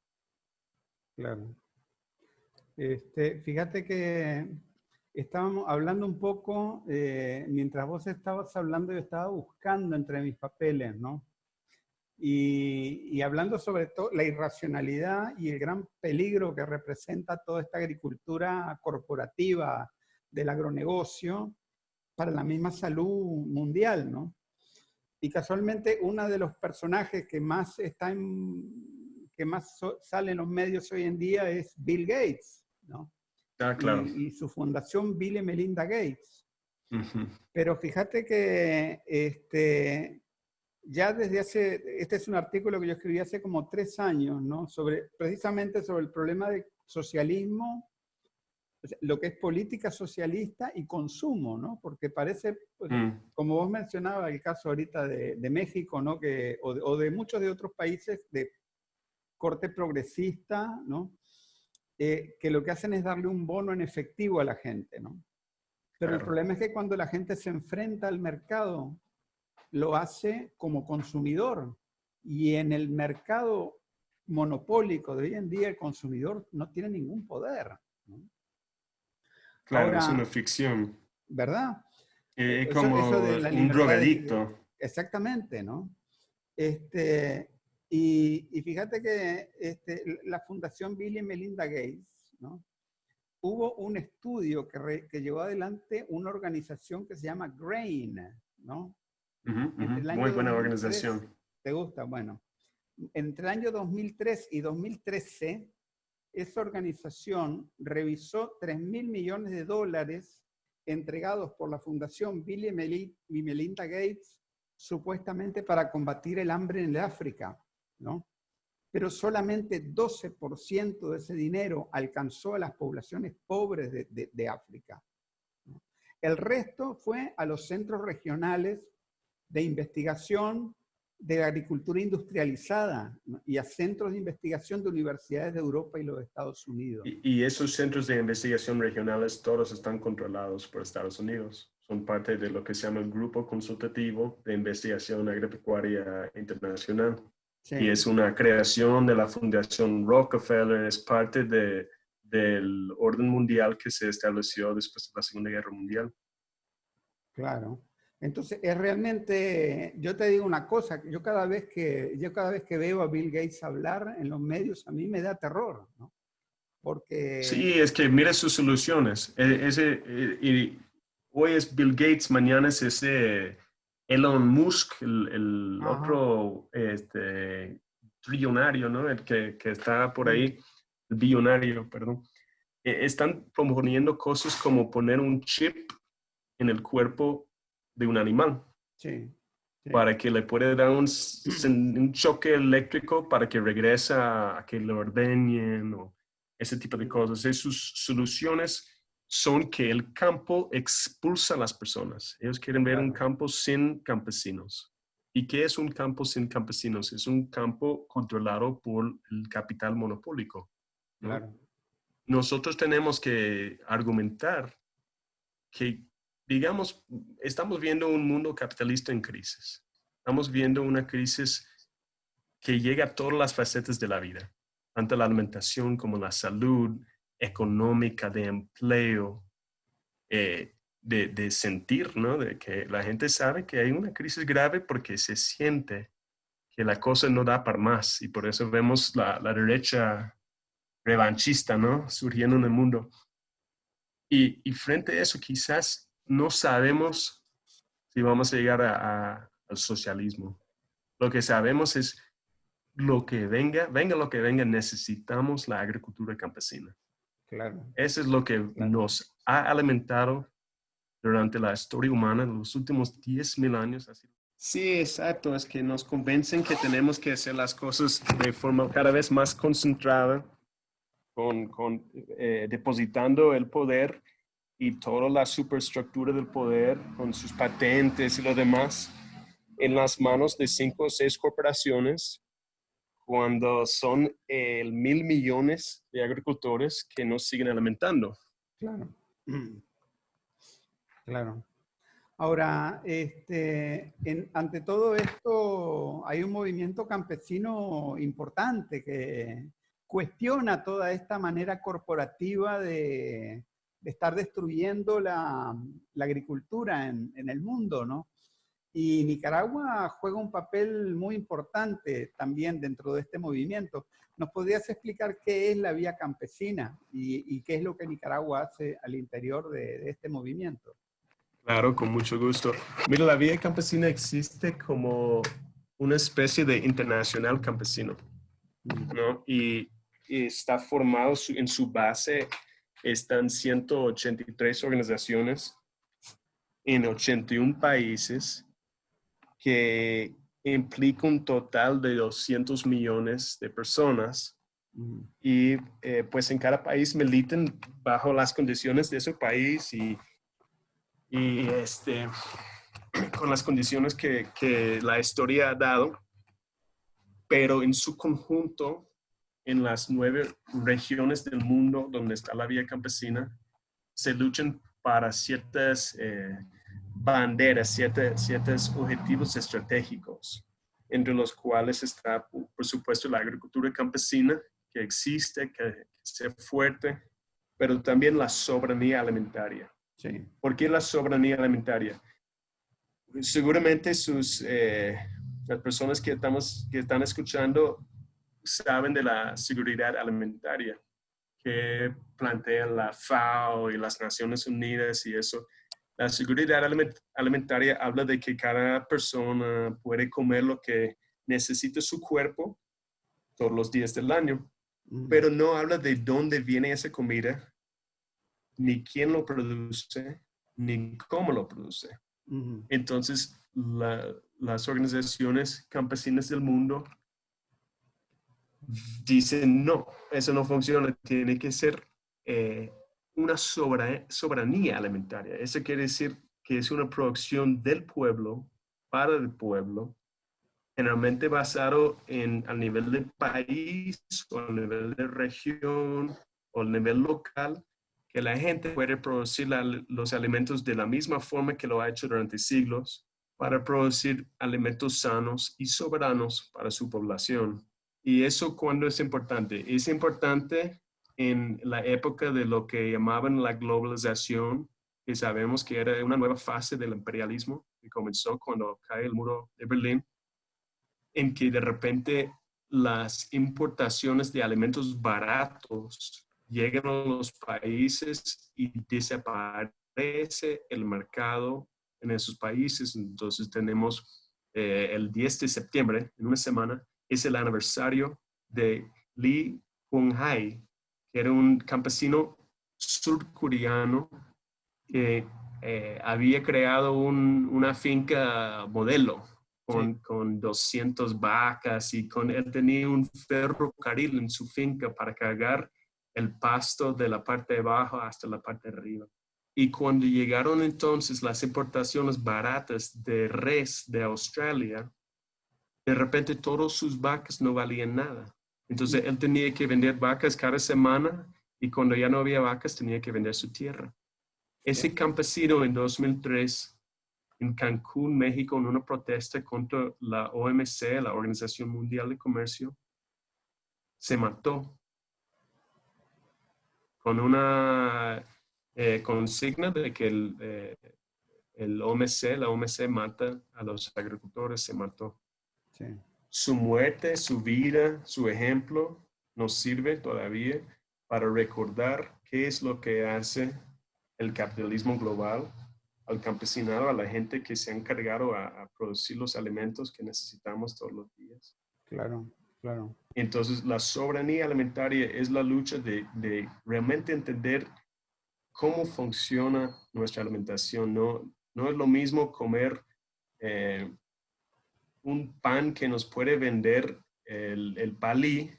Claro. Este, fíjate que estábamos hablando un poco, eh, mientras vos estabas hablando, yo estaba buscando entre mis papeles, ¿no? Y, y hablando sobre todo la irracionalidad y el gran peligro que representa toda esta agricultura corporativa del agronegocio para la misma salud mundial, ¿no? Y casualmente uno de los personajes que más está en, que más so- sale en los medios hoy en día es Bill Gates, ¿no? Ah, claro. Y, y su fundación Bill y Melinda Gates. Ujú. Pero fíjate que este, ya desde hace, este es un artículo que yo escribí hace como tres años, ¿no? Sobre, precisamente sobre el problema de socialismo, lo que es política socialista y consumo, ¿no? Porque parece, pues, Mm, como vos mencionabas el caso ahorita de, de México, ¿no? Que, o, de, o de muchos de otros países de corte progresista, ¿no? Eh, que lo que hacen es darle un bono en efectivo a la gente, ¿no? Pero el Claro. problema es que cuando la gente se enfrenta al mercado, lo hace como consumidor. Y en el mercado monopólico de hoy en día, el consumidor no tiene ningún poder, ¿no? Claro, es Ahora- una ficción. ¿verdad? Eh, Es Eso- como eso la un libertad de- drogadicto. Exactamente, ¿no? Este, y, y fíjate que este, la Fundación Bill y Melinda Gates, ¿no? Hubo un estudio que, re- que llevó adelante una organización que se llama GRAIN, ¿no? Muy buena 2003 organización. ¿Te gusta? Bueno. Entre el año 2003 y 2013, esa organización revisó 3 mil millones de dólares entregados por la Fundación Bill y Meli- y Melinda Gates supuestamente para combatir el hambre en el África, ¿no? Pero solamente 12% de ese dinero alcanzó a las poblaciones pobres de, de- de África. ¿no? El resto fue a los centros regionales de investigación de agricultura industrializada ¿no? y a centros de investigación de universidades de Europa y los Estados Unidos. Y, y esos centros de investigación regionales todos están controlados por Estados Unidos. Son parte de lo que se llama el Grupo Consultativo de Investigación Agropecuaria Internacional. Sí. Y es una creación de la Fundación Rockefeller, es parte de, del orden mundial que se estableció después de la Segunda Guerra Mundial. Claro. Entonces, es realmente, yo te digo una cosa, yo cada vez que, yo cada vez que veo a Bill Gates hablar en los medios, a mí me da terror, ¿no? Porque... Sí, es que mira sus soluciones. E- Ese, e- y hoy es Bill Gates, mañana es ese Elon Musk, el, el otro este, trillonario, ¿no? El que, que está por ahí, el billonario, perdón. E- Están proponiendo cosas como poner un chip en el cuerpo de un animal Sí. sí. para que le pueda dar un, choque eléctrico para que regrese a, a que lo ordeñen o ese tipo de cosas. Y sus soluciones son que el campo expulsa a las personas. Ellos quieren ver un campo sin campesinos. ¿Y qué es un campo sin campesinos? Es un campo controlado por el capital monopólico. ¿no? Claro. nosotros tenemos que argumentar que, digamos, estamos viendo un mundo capitalista en crisis. Estamos viendo una crisis que llega a todas las facetas de la vida, tanto la alimentación como la salud económica, de empleo, eh, de, de sentir, ¿no? De que la gente sabe que hay una crisis grave porque se siente que la cosa no da para más y por eso vemos la, la derecha revanchista, ¿no? Surgiendo en el mundo. Y, y frente a eso, quizás no sabemos si vamos a llegar a- a- al socialismo. Lo que sabemos es lo que venga, venga lo que venga, necesitamos la agricultura campesina. Claro. Eso es lo que nos ha alimentado durante la historia humana en los últimos 10.000 años. Sí, exacto. Es que nos convencen que tenemos que hacer las cosas de forma cada vez más concentrada, con, con, eh, depositando el poder y toda la superestructura del poder con sus patentes y lo demás en las manos de cinco o seis corporaciones cuando son el mil millones de agricultores que nos siguen alimentando. Claro. Claro. Ahora, este, en- ante todo esto, hay un movimiento campesino importante que cuestiona toda esta manera corporativa de, de estar destruyendo la, agricultura en, el mundo, ¿no? Y Nicaragua juega un papel muy importante también dentro de este movimiento. ¿Nos podrías explicar qué es la vía campesina y, qué es lo que Nicaragua hace al interior de, este movimiento? Claro, con mucho gusto. Mira, la vía campesina existe como una especie de internacional campesino, ¿no? Y, está formado en su base, están 183 organizaciones en 81 países que implica un total de 200 millones de personas. Mm, y eh, pues en cada país militan bajo las condiciones de ese país y, y este, con las condiciones que, que la historia ha dado, pero en su conjunto, en las nueve regiones del mundo donde está la vía campesina, se luchan para ciertas eh, banderas, ciertas, ciertos objetivos estratégicos, entre los cuales está, por supuesto, la agricultura campesina, que existe, que sea fuerte, pero también la soberanía alimentaria. Sí. ¿Por qué la soberanía alimentaria? Seguramente sus, eh, las personas que, estamos, que están escuchando saben de la seguridad alimentaria que plantea la FAO y las Naciones Unidas y eso. La seguridad aliment- alimentaria habla de que cada persona puede comer lo que necesita su cuerpo todos los días del año Mm, pero no habla de dónde viene esa comida, ni quién lo produce, ni cómo lo produce. mm, Entonces, la- las organizaciones campesinas del mundo dicen, no, eso no funciona, tiene que ser eh, una soberanía alimentaria. Eso quiere decir que es una producción del pueblo, para el pueblo, generalmente basado en al nivel del país o al nivel de región o al nivel local, que la gente puede producir los alimentos de la misma forma que lo ha hecho durante siglos para producir alimentos sanos y soberanos para su población. Y eso cuando es importante? Es importante en la época de lo que llamaban la globalización, que sabemos que era una nueva fase del imperialismo que comenzó cuando cae el muro de Berlín en que de repente las importaciones de alimentos baratos llegan a los países y desaparece el mercado en esos países. Entonces tenemos eh, el 10 de septiembre, en una semana, es el aniversario de Lee Hung-hai, que era un campesino surcoreano que eh, había creado un- una finca modelo con, con 200 vacas y con él tenía un ferrocarril en su finca para cargar el pasto de la parte de abajo hasta la parte de arriba. Y cuando llegaron entonces las importaciones baratas de res de Australia, de repente todas sus vacas no valían nada. Entonces él tenía que vender vacas cada semana y cuando ya no había vacas tenía que vender su tierra. Ese campesino en 2003 en Cancún, México, en una protesta contra la OMC, la Organización Mundial de Comercio, se mató con una eh, consigna de que el, eh, el OMC, la OMC mata a los agricultores, se mató. Sí. Su muerte, su vida, su ejemplo nos sirve todavía para recordar qué es lo que hace el capitalismo global al campesinado, a la gente que se ha encargado a, a producir los alimentos que necesitamos todos los días. Claro, claro. Entonces, la soberanía alimentaria es la lucha de, de realmente entender cómo funciona nuestra alimentación. No, no es lo mismo comer eh, un pan que nos puede vender el, el palí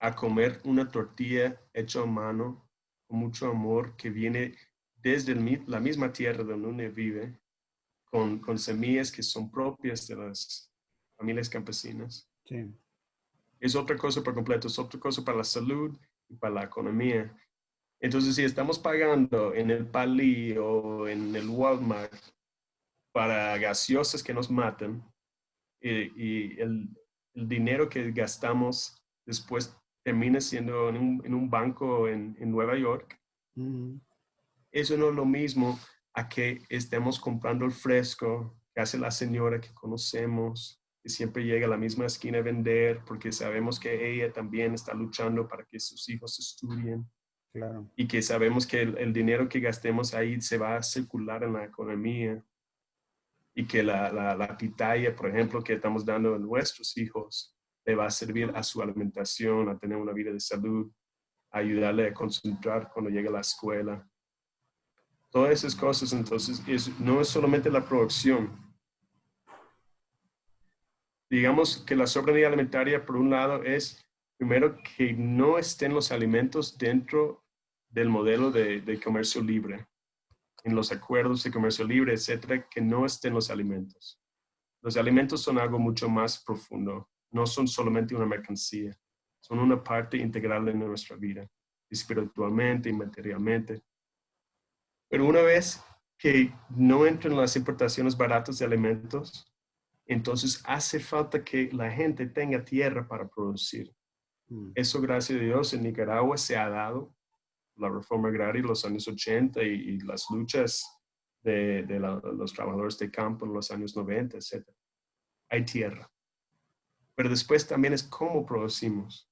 a comer una tortilla hecha a mano con mucho amor que viene desde el la misma tierra donde uno vive, con, con semillas que son propias de las familias campesinas. Sí. Es otra cosa por completo, es otra cosa para la salud y para la economía. Entonces, si estamos pagando en el Palí o en el Walmart para gaseosas que nos matan y, y el, el dinero que gastamos después termina siendo en un, en un banco en, en Nueva York, Mm, eso no es lo mismo a que estemos comprando el fresco que hace la señora que conocemos, que siempre llega a la misma esquina a vender porque sabemos que ella también está luchando para que sus hijos estudien. Claro. Y que sabemos que el, el dinero que gastemos ahí se va a circular en la economía. Y que la, la, la pitaya, por ejemplo, que estamos dando a nuestros hijos, le va a servir a su alimentación, a tener una vida de salud, a ayudarle a concentrar cuando llegue a la escuela. Todas esas cosas, entonces, es, no es solamente la producción. Digamos que la soberanía alimentaria, por un lado, es primero que no estén los alimentos dentro del modelo de, de comercio libre, en los acuerdos de comercio libre, etcétera, que no estén los alimentos. Los alimentos son algo mucho más profundo, no son solamente una mercancía, son una parte integral de nuestra vida, espiritualmente y materialmente. Pero una vez que no entran las importaciones baratas de alimentos, entonces hace falta que la gente tenga tierra para producir. Mm. Eso, gracias a Dios, en Nicaragua se ha dado la reforma agraria los años 80 y, y las luchas de, de la- los trabajadores de campo en los años 90, etc. Hay tierra. Pero después también es cómo producimos.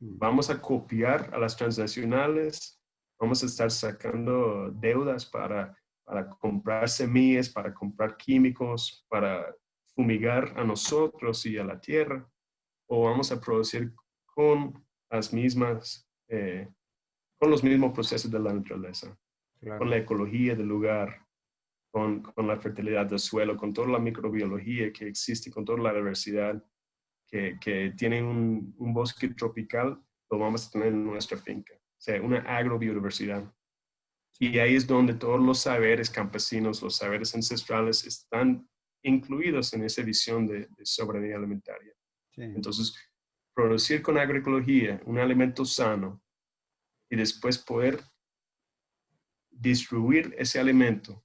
Mm. Vamos a copiar a las transnacionales, vamos a estar sacando deudas para, para comprar semillas, para comprar químicos, para fumigar a nosotros y a la tierra, o vamos a producir con las mismas, eh, con los mismos procesos de la naturaleza, Claro. con la ecología del lugar, con, con la fertilidad del suelo, con toda la microbiología que existe, con toda la diversidad que, que tiene un, un bosque tropical, lo vamos a tener en nuestra finca. O sea, una agrobiodiversidad. Y ahí es donde todos los saberes campesinos, los saberes ancestrales están incluidos en esa visión de, de soberanía alimentaria. Sí. Entonces, producir con agroecología un alimento sano y después poder distribuir ese alimento,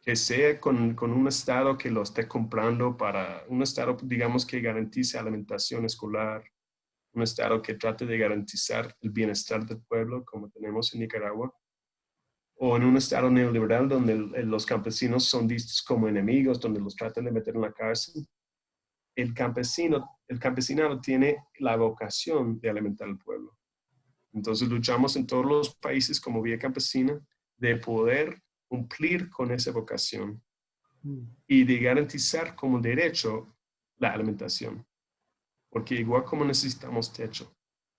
que sea con, con un estado que lo esté comprando para un estado, digamos, que garantice alimentación escolar, un estado que trate de garantizar el bienestar del pueblo, como tenemos en Nicaragua, o en un estado neoliberal donde los campesinos son vistos como enemigos, donde los tratan de meter en la cárcel. El campesino, el campesinado tiene la vocación de alimentar al pueblo. Entonces luchamos en todos los países como vía campesina de poder cumplir con esa vocación Mm. y de garantizar como derecho la alimentación. Porque igual como necesitamos techo,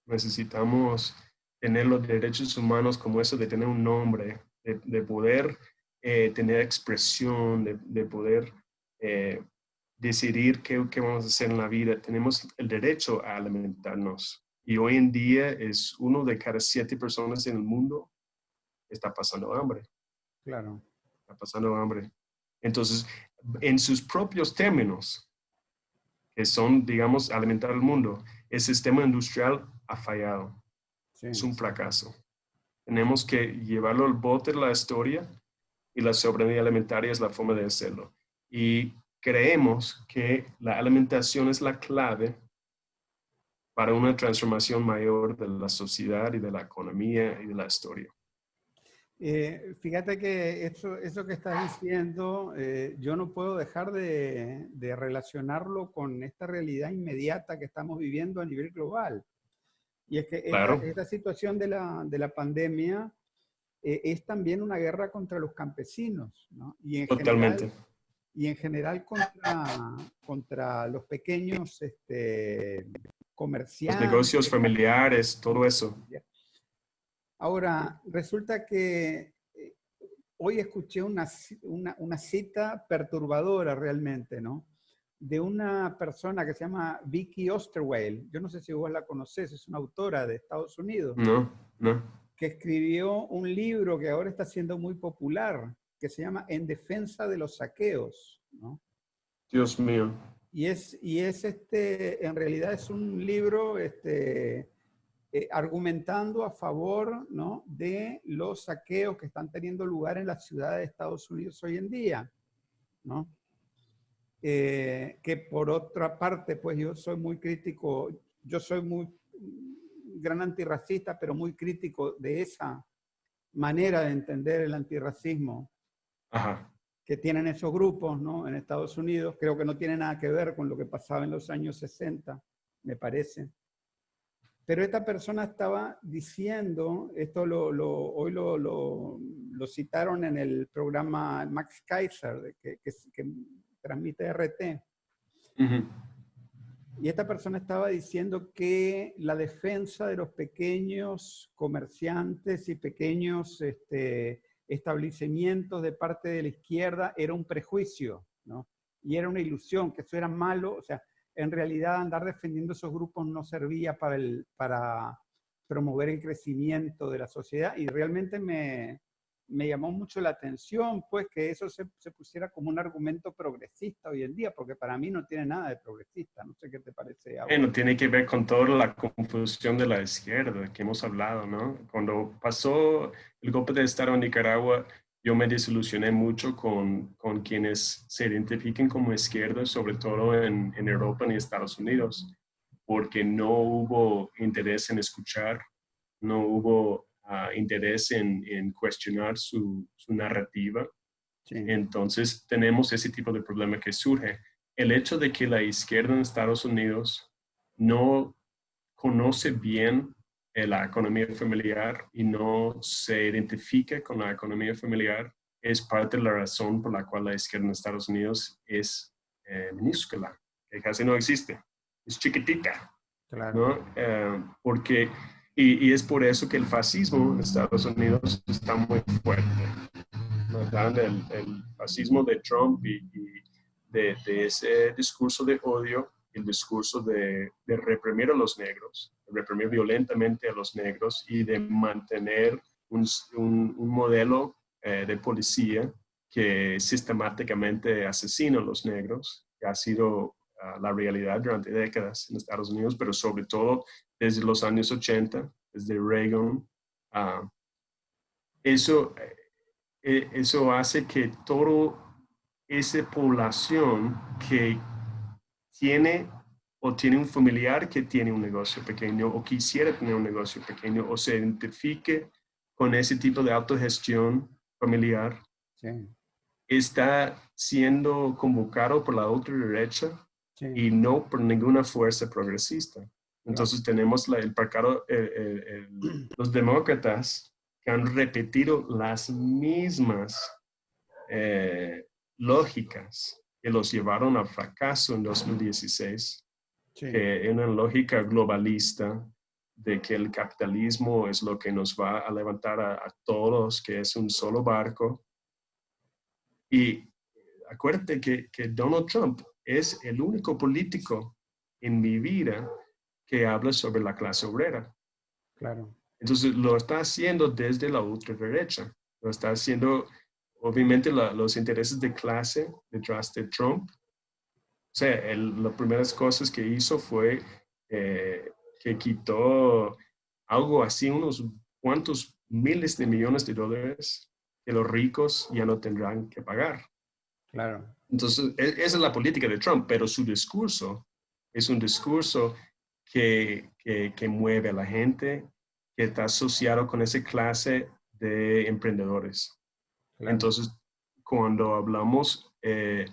necesitamos tener los derechos humanos como eso de tener un nombre, de, de poder eh, tener expresión, de, de poder eh, decidir qué, qué vamos a hacer en la vida. Tenemos el derecho a alimentarnos. Y hoy en día es uno de cada siete personas en el mundo está pasando hambre Claro. está pasando hambre. Entonces, en sus propios términos, que son, digamos, alimentar al mundo, el sistema industrial ha fallado. Sí. Es un fracaso. Tenemos que llevarlo al bote de la historia y la soberanía alimentaria es la forma de hacerlo. Y creemos que la alimentación es la clave para una transformación mayor de la sociedad y de la economía y de la historia. Eh, fíjate que eso, eso que estás diciendo, eh, yo no puedo dejar de, de relacionarlo con esta realidad inmediata que estamos viviendo a nivel global. Y es que esta, Claro. esta situación de la, de la pandemia eh, es también una guerra contra los campesinos, ¿no? Y en Totalmente. General, y en general contra, contra los pequeños este, Los comerciantes. negocios familiares, todo eso. Ahora, resulta que eh, hoy escuché una, una, una cita perturbadora realmente, ¿no? De una persona que se llama Vicky Osterweil. Yo no sé si vos la conocés, es una autora de Estados Unidos, No, no. que escribió un libro que ahora está siendo muy popular, que se llama En defensa de los saqueos, ¿no? Dios mío. Y es, y es este, en realidad es un libro este, eh, argumentando a favor ¿no? de los saqueos que están teniendo lugar en las ciudades de Estados Unidos hoy en día. ¿no? Eh, que por otra parte, pues yo soy muy crítico, yo soy muy gran antirracista, pero muy crítico de esa manera de entender el antirracismo Ajá. Que tienen esos grupos ¿no? en Estados Unidos. Creo que no tiene nada que ver con lo que pasaba en los años 60, me parece. Pero esta persona estaba diciendo, esto lo, hoy lo, lo, citaron en el programa Max Kaiser, que, que, transmite RT. Y esta persona estaba diciendo que la defensa de los pequeños comerciantes y pequeños este, establecimientos de parte de la izquierda era un prejuicio, ¿no? Y era una ilusión, que eso era malo, o sea, en realidad andar defendiendo esos grupos no servía para, para promover el crecimiento de la sociedad y realmente me, me llamó mucho la atención, pues, que eso se, se, pusiera como un argumento progresista hoy en día, porque para mí no tiene nada de progresista. No sé qué te parece. Bueno, tiene que ver con toda la confusión de la izquierda que hemos hablado, ¿no? Cuando pasó el golpe de Estado en Nicaragua, yo me desilusioné mucho con, con quienes se identifiquen como izquierda, sobre todo en, en Europa y Estados Unidos, porque no hubo interés en escuchar, no hubo interés en, en, cuestionar su, su narrativa. Entonces tenemos ese tipo de problema que surge. El hecho de que la izquierda en Estados Unidos no conoce bien eh, la economía familiar y no se identifica con la economía familiar es parte de la razón por la cual la izquierda en Estados Unidos es eh, minúscula, que casi no existe, es chiquitita. Claro. Eh, porque y, y, es por eso que el fascismo en Estados Unidos está muy fuerte. El, el, fascismo de Trump y, de, de, ese discurso de odio, el discurso de, de, reprimir a los negros, de reprimir violentamente a los negros y de mantener un, un, un modelo eh, de policía que sistemáticamente asesina a los negros, que ha sido uh, la realidad durante décadas en Estados Unidos, pero sobre todo desde los años 80, desde Reagan. Uh, eso, eh, eso hace que toda esa población que tiene o tiene un familiar que tiene un negocio pequeño o quisiera tener un negocio pequeño o se identifique con ese tipo de autogestión familiar, está siendo convocado por la otra derecha y no por ninguna fuerza progresista. Entonces tenemos el parcado, los demócratas que han repetido las mismas eh, lógicas que los llevaron al fracaso en 2016, sí. que una lógica globalista de que el capitalismo es lo que nos va a levantar a, a todos, que es un solo barco. Y acuérdate que, que Donald Trump es el único político en mi vida que habla sobre la clase obrera. Claro. Entonces lo está haciendo desde la ultraderecha. Lo está haciendo, obviamente, los intereses de clase detrás de Trump. O sea, las primeras cosas que hizo fue eh, que quitó algo así, unos cuantos miles de millones de dólares que los ricos ya no tendrán que pagar. Claro. Entonces, e, esa es la política de Trump, pero su discurso es un discurso que, que, mueve a la gente, que está asociado con esa clase de emprendedores. Entonces, cuando hablamos eh,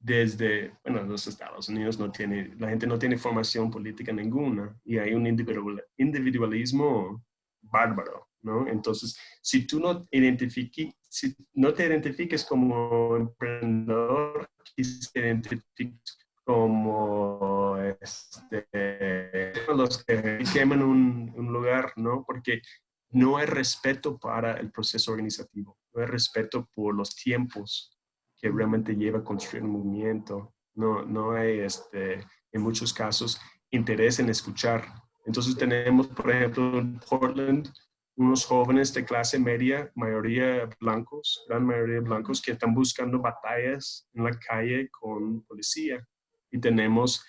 desde, bueno, los Estados Unidos no tiene, la gente no tiene formación política ninguna y hay un individualismo bárbaro, ¿no? Entonces, si tú no, identifiques, si no te identifiques como emprendedor, si te identifiques como este, los que queman un, un, lugar, ¿no? Porque no hay respeto para el proceso organizativo, no hay respeto por los tiempos que realmente lleva a construir un movimiento, no, no hay, este, en muchos casos, interés en escuchar. Entonces tenemos, por ejemplo, en Portland, unos jóvenes de clase media, mayoría blancos, gran mayoría blancos, que están buscando batallas en la calle con policía y tenemos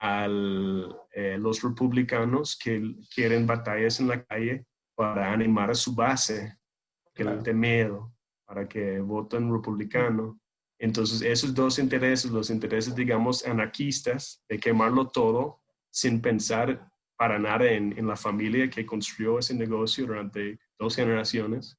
a eh, los republicanos que quieren batallas en la calle para animar a su base, que claro. le miedo, para que voten republicano. Entonces, esos dos intereses, los intereses, digamos, anarquistas, de quemarlo todo sin pensar para nada en, en la familia que construyó ese negocio durante dos generaciones,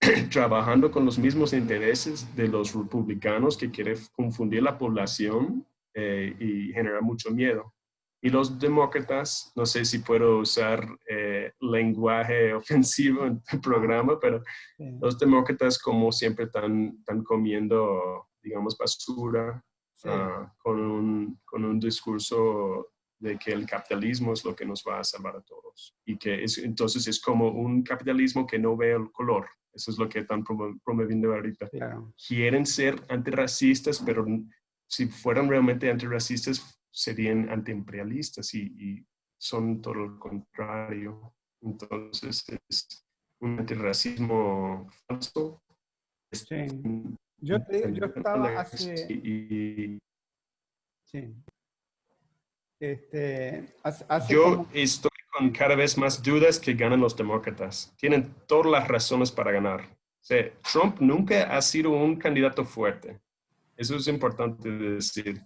trabajando con los mismos intereses de los republicanos que quieren confundir la población eh, y generar mucho miedo. Y los demócratas, no sé si puedo usar eh, lenguaje ofensivo en tu programa, pero los demócratas como siempre están, están comiendo, digamos, basura ah, con, un, con un discurso de que el capitalismo es lo que nos va a salvar a todos. Y que es, entonces es como un capitalismo que no ve el color. Eso es lo que están promoviendo ahorita. Quieren ser antirracistas, pero si fueran realmente antirracistas, serían antiimperialistas y, y son todo lo contrario. Entonces es un antirracismo falso. Sí. Yo, yo estaba hace... Sí. Este, hace yo estoy con cada vez más dudas que ganan los demócratas. Tienen todas las razones para ganar. Trump nunca ha sido un candidato fuerte. Eso es importante decir.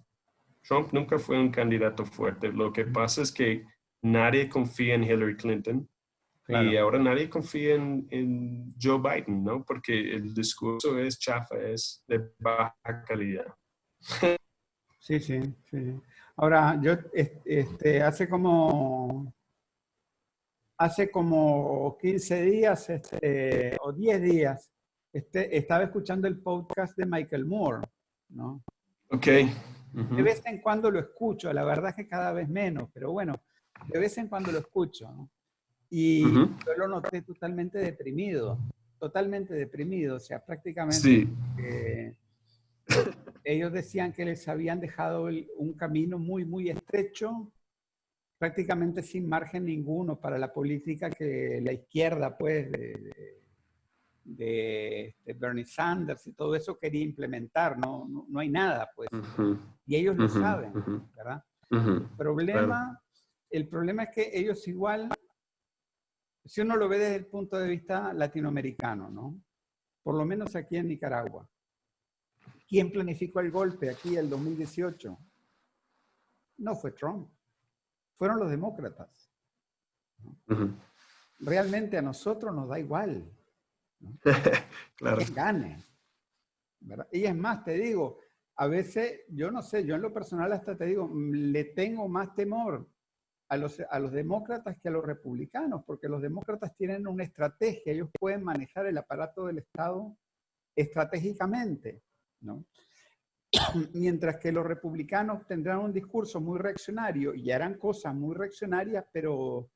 Trump nunca fue un candidato fuerte. Lo que pasa es que nadie confía en Hillary Clinton y ahora nadie confía en, Joe Biden, ¿no? Porque el discurso es chafa, es de baja calidad. Sí, sí, sí. Ahora, yo este, hace como hace como 15 días este, o 10 días este, estaba escuchando el podcast de Michael Moore, ¿no? Ok. De vez en cuando lo escucho, la verdad es que cada vez menos, pero bueno, de vez en cuando lo escucho. ¿no? Y yo lo noté totalmente deprimido, totalmente deprimido, o sea, prácticamente sí. Ellos decían que les habían dejado un camino muy, muy estrecho, prácticamente sin margen ninguno para la política que la izquierda, pues, de, de, Bernie Sanders y todo eso quería implementar, no, no, hay nada, pues. Y ellos lo saben, ¿verdad? el, problema, el problema es que ellos igual, si uno lo ve desde el punto de vista latinoamericano, ¿no? Por lo menos aquí en Nicaragua. ¿Quién planificó el golpe aquí el 2018? No fue Trump, fueron los demócratas. Realmente a nosotros nos da igual. claro. Que gane. Y es más, te digo, a veces, yo no sé, yo en lo personal hasta te digo, le tengo más temor a los, a los demócratas que a los republicanos, porque los demócratas tienen una estrategia, ellos pueden manejar el aparato del Estado estratégicamente, ¿no? Mientras que los republicanos tendrán un discurso muy reaccionario y harán cosas muy reaccionarias, pero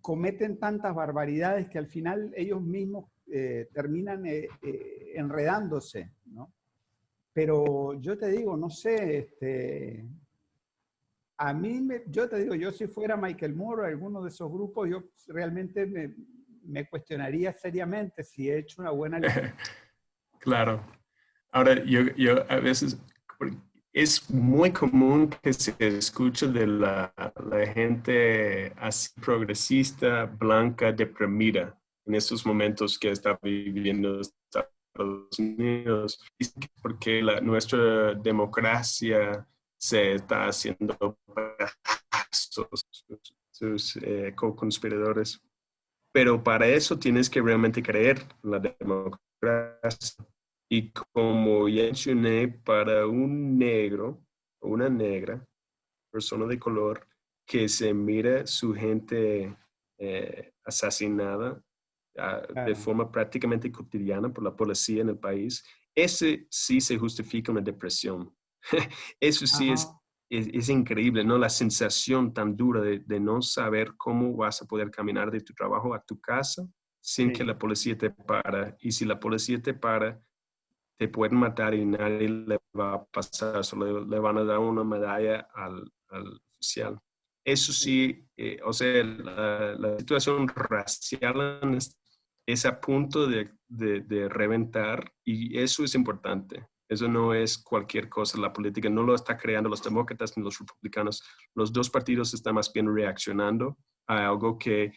cometen tantas barbaridades que al final ellos mismos eh, terminan eh, eh, enredándose, ¿no? Pero yo te digo, no sé, este, a mí, me, yo te digo, yo si fuera Michael Moore o alguno de esos grupos, yo realmente me, me cuestionaría seriamente si he hecho una buena Claro. Ahora, yo, yo a veces, es muy común que se escuche de la, gente así progresista, blanca, deprimida en estos momentos que está viviendo Estados Unidos, porque la, nuestra democracia se está haciendo sus, sus eh, co-conspiradores. Pero para eso tienes que realmente creer en la democracia. Y como ya mencioné, para un negro o una negra, persona de color, que se mira su gente eh, asesinada de forma prácticamente cotidiana por la policía en el país, ese sí se justifica una depresión. Eso sí es, es, increíble, ¿no? La sensación tan dura de, de, no saber cómo vas a poder caminar de tu trabajo a tu casa sin que la policía te para. Y si la policía te para, te pueden matar y nadie le va a pasar, solo le, van a dar una medalla al, al oficial. Eso sí, eh, o sea, la, la, situación racial es a punto de, de, reventar y eso es importante. Eso no es cualquier cosa. La política no lo está creando los demócratas ni los republicanos. Los dos partidos están más bien reaccionando a algo que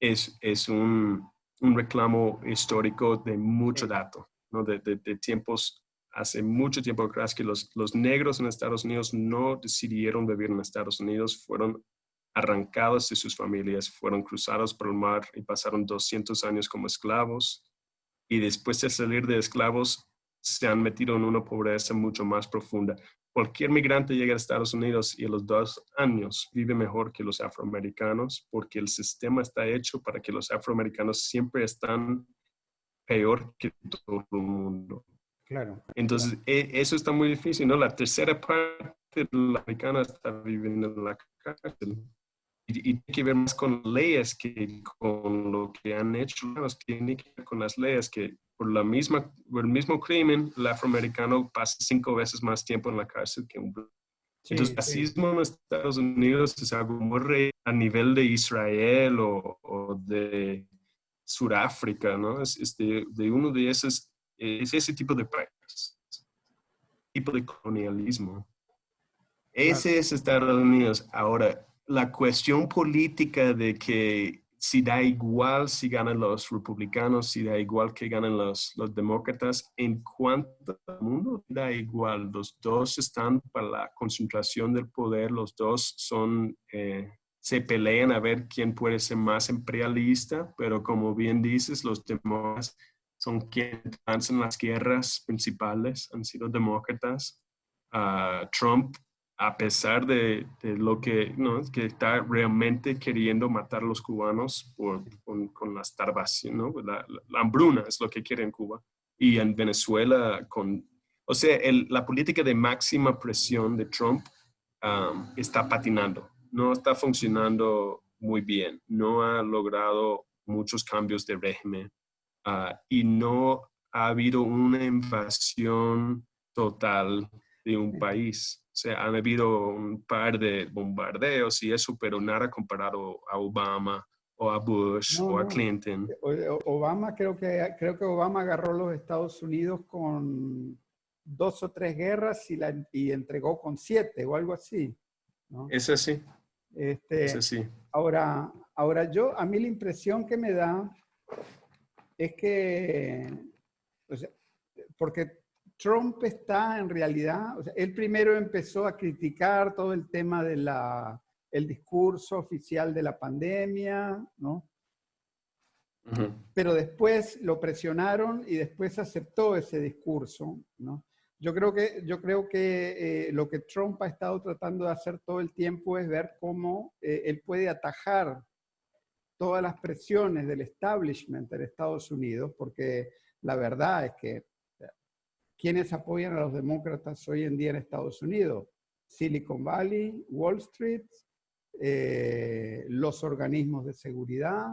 es, es un, un reclamo histórico de mucho dato, de, tiempos, hace mucho tiempo atrás que los, los negros en Estados Unidos no decidieron vivir en Estados Unidos, fueron arrancados de sus familias, fueron cruzados por el mar y pasaron 200 años como esclavos y después de salir de esclavos se han metido en una pobreza mucho más profunda. Cualquier migrante llega a Estados Unidos y a los dos años vive mejor que los afroamericanos porque el sistema está hecho para que los afroamericanos siempre están peor que todo el mundo. Claro. Entonces, e- eso está muy difícil, ¿no? La tercera parte de la americana está viviendo en la cárcel. Y, y tiene que ver más con leyes que con lo que han hecho. los Tiene que ver con las leyes que por, la misma, por el mismo crimen, el afroamericano pasa cinco veces más tiempo en la cárcel que un blanco. Sí, Entonces, sí. racismo en Estados Unidos es algo muy re- a nivel de Israel o, o de Sudáfrica, ¿no? Es, es de, de uno de esos, es ese tipo de país, tipo de colonialismo. Ese es Estados Unidos. Ahora, la cuestión política de que si da igual si ganan los republicanos, si da igual que ganan los, los demócratas, en cuanto al mundo da igual. Los dos están para la concentración del poder, los dos son, eh, se pelean a ver quién puede ser más imperialista, pero como bien dices, los demócratas son quienes lanzan las guerras principales, han sido demócratas. Ah, Trump a pesar de, lo que, ¿no? que está realmente queriendo matar a los cubanos con, con la ¿no? la, la- hambruna es lo que quiere en Cuba. Y en Venezuela, con, o sea, la política de máxima presión de Trump um, está patinando, no está funcionando muy bien, no ha logrado muchos cambios de régimen ah, y no ha habido una invasión total de un país. O sea, han habido un par de bombardeos y eso, pero nada comparado a Obama o a Bush No, o a. Clinton. Obama, creo que, creo que Obama agarró los Estados Unidos con dos o tres guerras y, la, y entregó con siete o algo así. ¿no? Es así, Este, es así. Ahora, ahora yo, a mí la impresión que me da es que, o sea, porque Trump está en realidad, o sea, él primero empezó a criticar todo el tema de la, el discurso oficial de la pandemia, ¿no? Pero después lo presionaron y después aceptó ese discurso, ¿no? Yo creo que, yo creo que eh, lo que Trump ha estado tratando de hacer todo el tiempo es ver cómo eh, él puede atajar todas las presiones del establishment de Estados Unidos, porque la verdad es que quienes apoyan a los demócratas hoy en día en Estados Unidos, Silicon Valley, Wall Street, eh, los organismos de seguridad,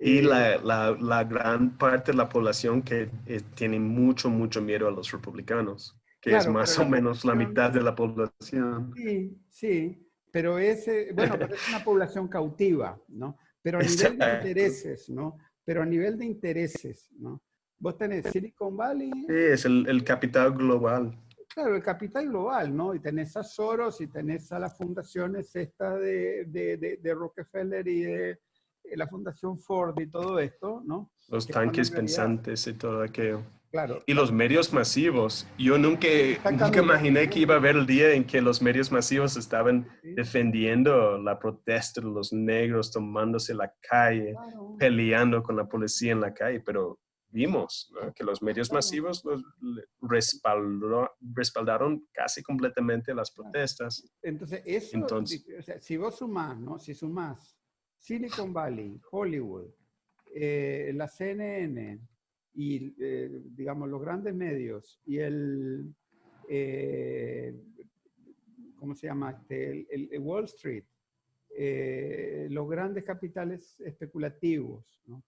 Y la, la, la gran parte de la población que eh, tiene mucho, mucho miedo a los republicanos, que es Claro, más pero o menos la mitad de la población. Sí, sí, pero ese, bueno, pero es una población cautiva, ¿no? Pero a nivel de Exacto. intereses, ¿no? Pero a nivel de intereses, ¿no? Vos tenés Silicon Valley, Sí, es el, el capital global. claro, el capital global, ¿no? Y tenés a Soros y tenés a las fundaciones esta de, de, de- de Rockefeller y de la Fundación Ford y todo esto, ¿no? Los Que tanques pensantes y todo aquello. Claro, Y los medios masivos. Yo nunca, nunca imaginé que iba a haber el día en que los medios masivos estaban sí, defendiendo la protesta de los negros, tomándose la calle, claro. peleando con la policía en la calle, pero vimos ¿no? que los medios masivos los respaldó- respaldaron casi completamente las protestas. Entonces, eso, Entonces- o sea, si vos sumás, ¿no? Si sumás Silicon Valley, Hollywood, eh, la CNN y, eh, digamos, los grandes medios y el, eh, ¿cómo se llama? Este, el, Wall Street, eh, los grandes capitales especulativos, ¿no?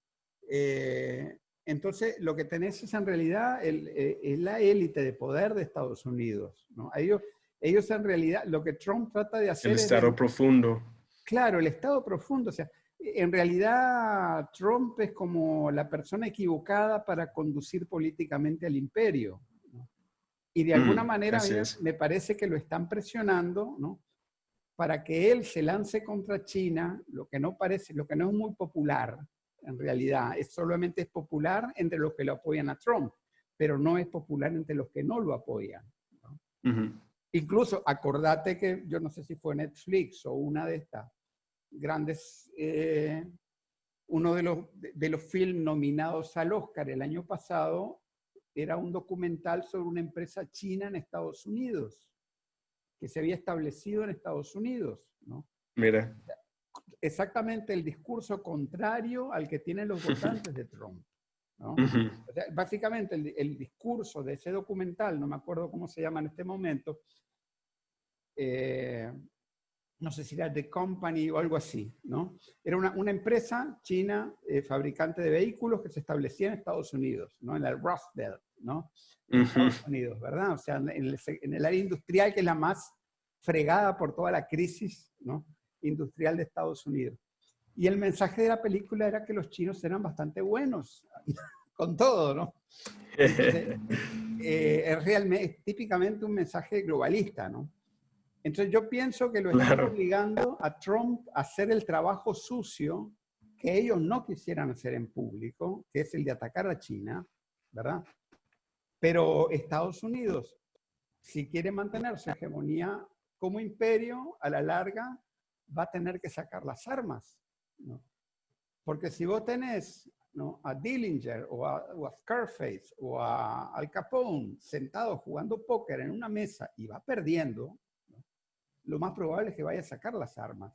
Entonces, lo que tenés es en realidad el- es la élite de poder de Estados Unidos, ¿no? Ellos, ellos en realidad, lo que Trump trata de hacer El es... estado profundo. Claro, el estado profundo. O sea, en realidad Trump es como la persona equivocada para conducir políticamente al imperio. ¿no? Y de alguna Mm, manera me- parece que lo están presionando, ¿no? Para que él se lance contra China, lo que no parece, lo que no es muy popular, en realidad, es solamente es popular entre los que lo apoyan a Trump, pero no es popular entre los que no lo apoyan. Incluso acordate que, yo no sé si fue Netflix o una de estas grandes eh, uno de los, de los films nominados al Oscar el año pasado era un documental sobre una empresa china en Estados Unidos, que se había establecido en Estados Unidos, ¿no? Mira. Exactamente el discurso contrario al que tienen los votantes de Trump. ¿no? Ujú. O sea, básicamente el, el discurso de ese documental, no me acuerdo cómo se llama en este momento, eh, no sé si era The Company o algo así, ¿no? Era una, una empresa china eh, fabricante de vehículos que se establecía en Estados Unidos, ¿no? En el Rust Belt, ¿no? En Ujú. Estados Unidos, ¿verdad? O sea, en el, se- en el área industrial que es la más fregada por toda la crisis, ¿no? Industrial de Estados Unidos. Y el mensaje de la película era que los chinos eran bastante buenos con todo, ¿no? Entonces, eh, es realmente, es típicamente un mensaje globalista, ¿no? Entonces yo pienso que lo están Claro. obligando a Trump a hacer el trabajo sucio que ellos no quisieran hacer en público, que es el de atacar a China, ¿verdad? Pero Estados Unidos, si quiere mantener su hegemonía como imperio, a la larga va a tener que sacar las armas, ¿no? Porque si vos tenés ¿no? a Dillinger o a, o a Scarface o a Al Capone sentados jugando póker en una mesa y va perdiendo. Lo más probable es que vaya a sacar las armas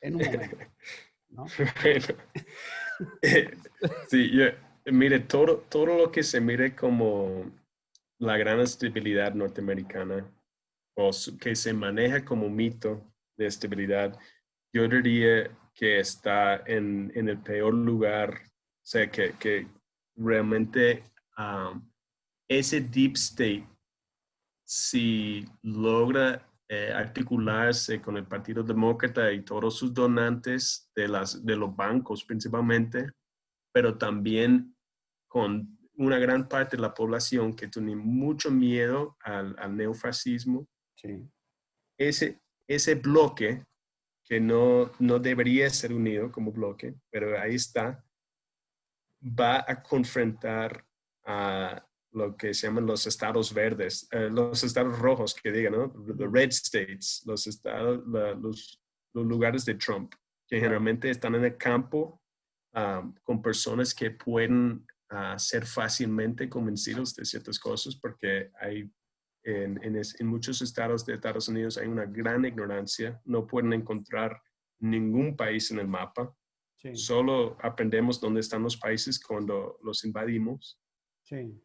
en un momento. ¿no? Eh, sí, yo- mire, todo, todo lo que se mire como la gran estabilidad norteamericana o que se maneja como mito de estabilidad, yo diría que está en, en el peor lugar, o sea, que, que realmente um, ese deep state, si logra eh, articularse con el Partido Demócrata y todos sus donantes de, las, de los bancos principalmente, pero también con una gran parte de la población que tiene mucho miedo al, al neofascismo, Sí, ese, ese bloque que no, no debería ser unido como bloque, pero ahí está, va a confrontar a lo que se llaman los estados verdes, eh, los estados rojos, que digan, ¿no? The red states, los estados, la- los, los lugares de Trump, que generalmente están en el campo ah, con personas que pueden ah, ser fácilmente convencidos de ciertas cosas porque hay en, en es- en muchos estados de Estados Unidos hay una gran ignorancia, no pueden encontrar ningún país en el mapa, sí, solo aprendemos dónde están los países cuando los invadimos. sí,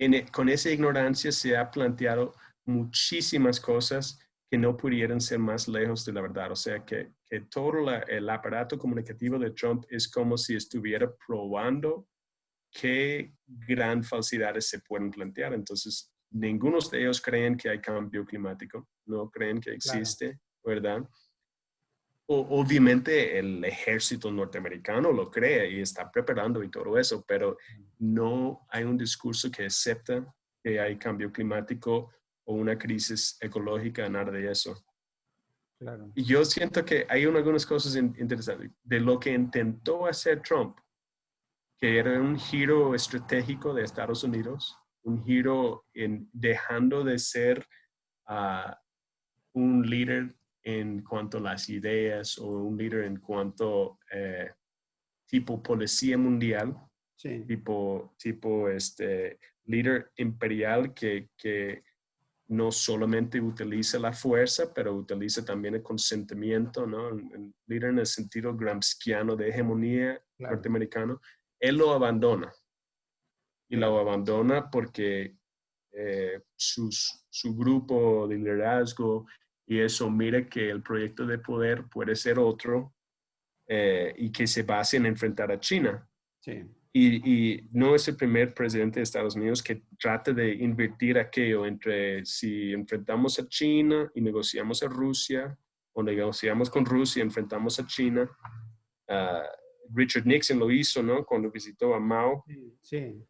En e- con esa ignorancia se ha planteado muchísimas cosas que no pudieran ser más lejos de la verdad. O sea, que, que todo la- el aparato comunicativo de Trump es como si estuviera probando qué gran falsidades se pueden plantear. Entonces, ninguno de ellos creen que hay cambio climático, no creen que Claro. existe, ¿verdad? Obviamente el ejército norteamericano lo cree y está preparando y todo eso, pero no hay un discurso que acepta que hay cambio climático o una crisis ecológica, nada de eso. claro. Y yo siento que hay un- algunas cosas in- interesantes de lo que intentó hacer Trump, que era un giro estratégico de Estados Unidos, un giro en dejando de ser ah, un líder en cuanto a las ideas o un líder en cuanto eh, tipo policía mundial, Sí, tipo, tipo este líder imperial que, que no solamente utiliza la fuerza, pero utiliza también el consentimiento, ¿no? Un líder en el sentido gramsciano de hegemonía claro. norteamericano, él lo abandona. Y lo abandona porque eh, sus- su grupo de liderazgo y eso mira que el proyecto de poder puede ser otro eh, y que se base en enfrentar a China. Sí, Y, y no es el primer presidente de Estados Unidos que trata de invertir aquello entre si enfrentamos a China y negociamos a Rusia, o negociamos con Rusia y enfrentamos a China. Ah, Richard Nixon lo hizo, ¿no? Cuando visitó a Mao sí, sí,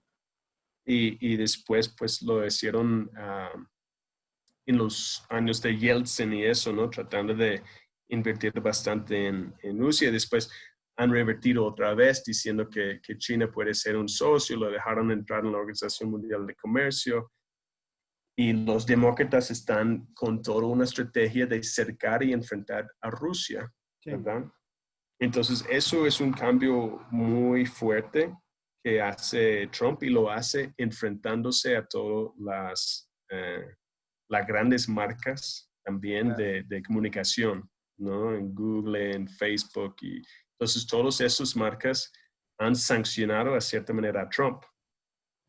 y, y después pues lo hicieron ah, en los años de Yeltsin y eso, ¿no? Tratando de invertir bastante en, en Rusia. Después han revertido otra vez diciendo que, que China puede ser un socio, lo dejaron entrar en la Organización Mundial de Comercio. Y los demócratas están con toda una estrategia de cercar y enfrentar a Rusia, sí. ¿verdad? Entonces, eso es un cambio muy fuerte que hace Trump y lo hace enfrentándose a todas las, eh, las grandes marcas también de, de, comunicación, ¿no? En Google, en Facebook. Y, entonces, todas esas marcas han sancionado a cierta manera a Trump.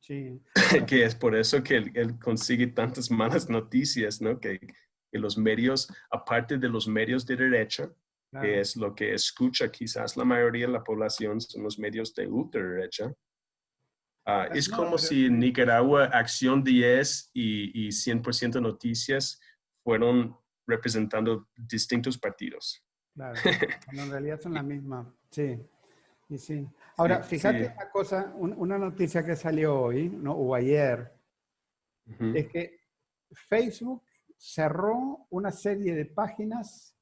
Sí. que es por eso que él, él consigue tantas malas noticias, ¿no? Que, que, los medios, aparte de los medios de derecha, claro. que es lo que escucha quizás la mayoría de la población, son los medios de ultraderecha. Uh, es como si en Nicaragua Acción 10 y, y 100% Noticias fueron representando distintos partidos. Claro, en realidad son la misma, sí. Y sí. Ahora, sí, fíjate sí. una cosa, un, una noticia que salió hoy, ¿no? o ayer, uh -huh. es que Facebook cerró una serie de páginas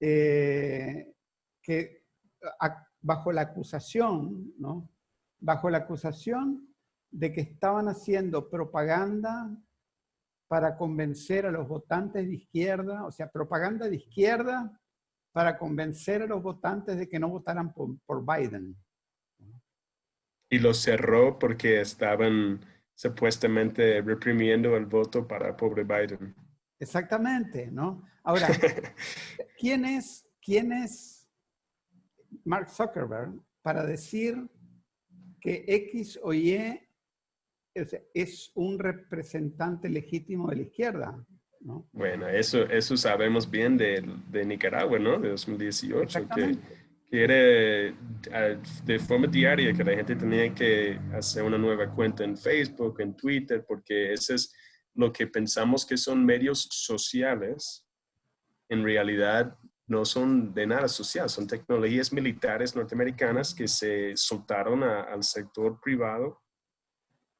eh, que a, bajo la acusación, ¿no? Bajo la acusación de que estaban haciendo propaganda para convencer a los votantes de izquierda, o sea, propaganda de izquierda para convencer a los votantes de que no votaran por, por Biden. Y lo cerró porque estaban supuestamente reprimiendo el voto para pobre Biden. Exactamente, ¿no? Ahora, ¿quién es, ¿quién es Mark Zuckerberg para decir que X o Y es, un representante legítimo de la izquierda? ¿no? Bueno, eso, eso sabemos bien de, de Nicaragua, ¿no? De 2018, que quiere de forma diaria que la gente tenía que hacer una nueva cuenta en Facebook, en Twitter, porque ese es lo que pensamos que son medios sociales, en realidad no son de nada social, son tecnologías militares norteamericanas que se soltaron a, al sector privado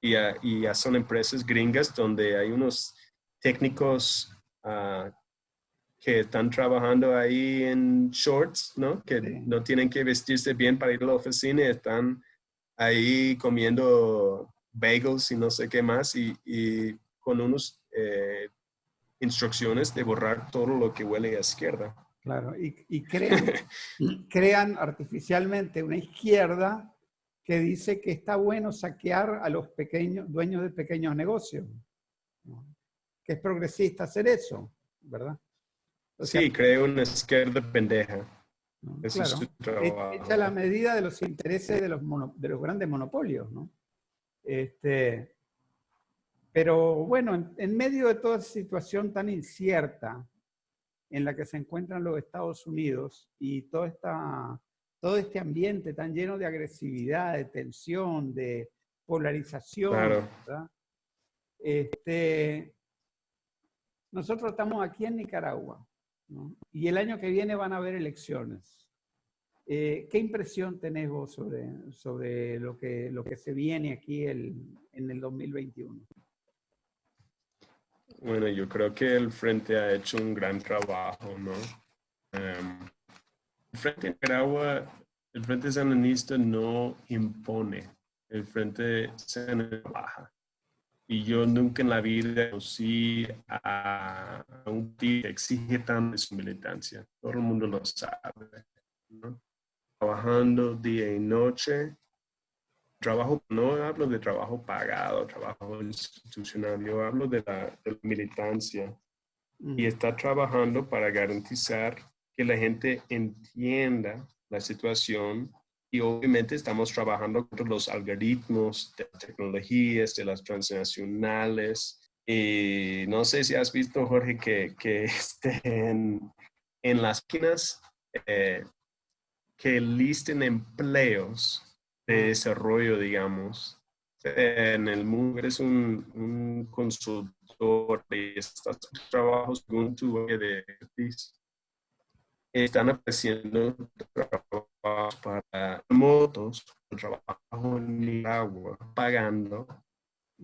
y, a, y a son empresas gringas donde hay unos técnicos uh, que están trabajando ahí en shorts, ¿no? Que sí. no tienen que vestirse bien para ir a la oficina están ahí comiendo bagels y no sé qué más y, y con unos eh, instrucciones de borrar todo lo que huele a izquierda. Claro, y, y crean, crean artificialmente una izquierda que dice que está bueno saquear a los pequeños dueños de pequeños negocios que es progresista hacer eso, ¿verdad? O sea, sí, cree una izquierda pendeja. ¿no? Eso claro, es su trabajo. Echa la medida de los intereses de los, mono, de los grandes monopolios, ¿no? Este, pero bueno, en, en, medio de toda esa situación tan incierta en la que se encuentran los Estados Unidos y toda esta, todo este ambiente tan lleno de agresividad, de tensión, de polarización, claro. ¿verdad? Este, nosotros estamos aquí en Nicaragua ¿no? y el año que viene van a haber elecciones. Eh, ¿Qué impresión tenés vos sobre, sobre lo, que, lo que se viene aquí el, en el 2021? Bueno, yo creo que el Frente ha hecho un gran trabajo, ¿no? Um, el Frente de Nicaragua, el Frente Sandinista no impone, el Frente Sandinista baja. Y yo nunca en la vida conocí a, un tío que exige tanto su militancia. Todo el mundo lo sabe. ¿no? Trabajando día y noche. Trabajo, no hablo de trabajo pagado, trabajo institucional, yo hablo de la, de la militancia. Mm. Y está trabajando para garantizar que la gente entienda la situación y obviamente estamos trabajando con los algoritmos de tecnologías, de las transnacionales. Y no sé si has visto, Jorge, que, que en, en, las esquinas eh, que listen empleos de desarrollo, digamos. En el mundo eres un, un consultor y estás trabajos con tu de están apareciendo trabajos para motos, trabajo en Nicaragua, pagando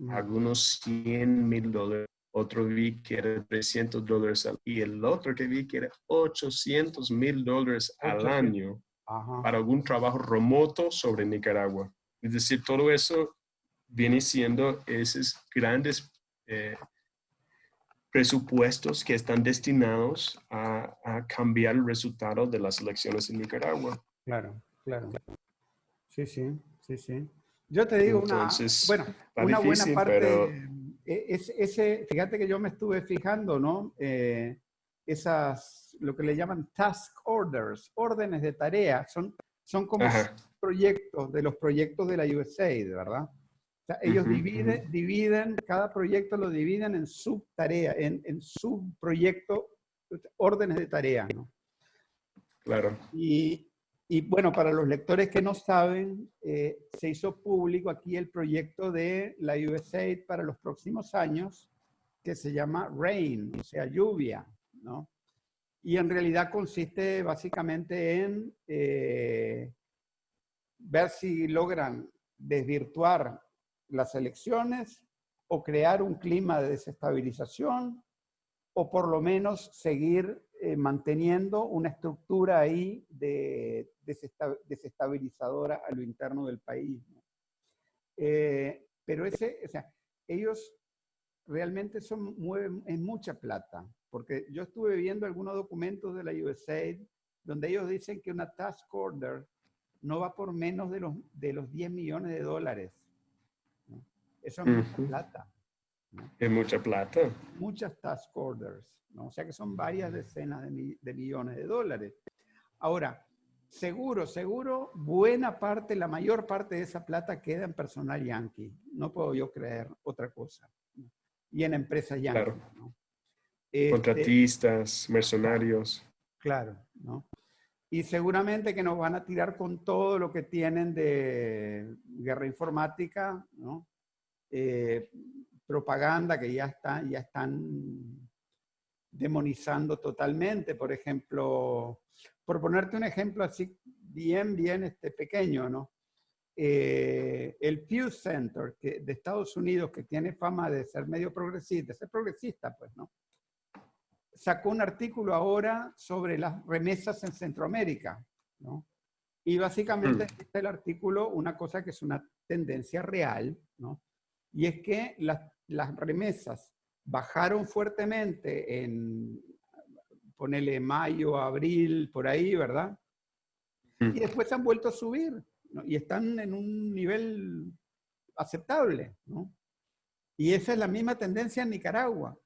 algunos 100 mil dólares. Otro vi que era 300 dólares y el otro que vi que era 800 mil dólares al año Ajá. para algún trabajo remoto sobre Nicaragua. Es decir, todo eso viene siendo esos grandes eh, presupuestos que están destinados a, cambiar el resultado de las elecciones en Nicaragua. Claro, claro. Sí, sí, sí, sí. Yo te digo una, bueno, una buena parte, e, es, ese, fíjate que yo me estuve fijando, ¿no? Eh, esas, lo que le llaman task orders, órdenes de tarea, son, son como proyectos de los proyectos de la USAID, ¿verdad? ellos dividen, dividen, cada proyecto lo dividen en subtarea, en, en subproyecto, órdenes de tarea, ¿no? Claro. Y, y bueno, para los lectores que no saben, eh, se hizo público aquí el proyecto de la USAID para los próximos años, que se llama RAIN, o sea, lluvia, ¿no? Y en realidad consiste básicamente en eh, ver si logran desvirtuar las elecciones o crear un clima de desestabilización o por lo menos seguir eh, manteniendo una estructura ahí de desestabilizadora a lo interno del país. Eh, pero ese, o sea, ellos realmente son, mueven en mucha plata, porque yo estuve viendo algunos documentos de la USAID donde ellos dicen que una task order no va por menos de los, de los 10 millones de dólares. Eso es mucha plata. Es mucha plata. Muchas task orders, ¿no? O sea que son varias decenas de, de, millones de dólares. Ahora, seguro, seguro, buena parte, la mayor parte de esa plata queda en personal yankee. No puedo yo creer otra cosa. Y en empresas. Claro. ¿no? Este, Contratistas, mercenarios. Claro, ¿no? Y seguramente que nos van a tirar con todo lo que tienen de guerra informática, ¿no? Eh, propaganda que ya, está, ya están demonizando totalmente. Por ejemplo, por ponerte un ejemplo así bien, bien este, pequeño, ¿no? Eh, el Pew Center que, de Estados Unidos, que tiene fama de ser medio progresista, ser progresista, pues, ¿no? Sacó un artículo ahora sobre las remesas en Centroamérica, ¿no? Y básicamente mm. dice el artículo una cosa que es una tendencia real, ¿no? y es que las, las remesas bajaron fuertemente en, ponele mayo, abril, por ahí, ¿verdad? Y después se han vuelto a subir, Y están en un nivel aceptable, ¿no? Y esa es la misma tendencia en Nicaragua.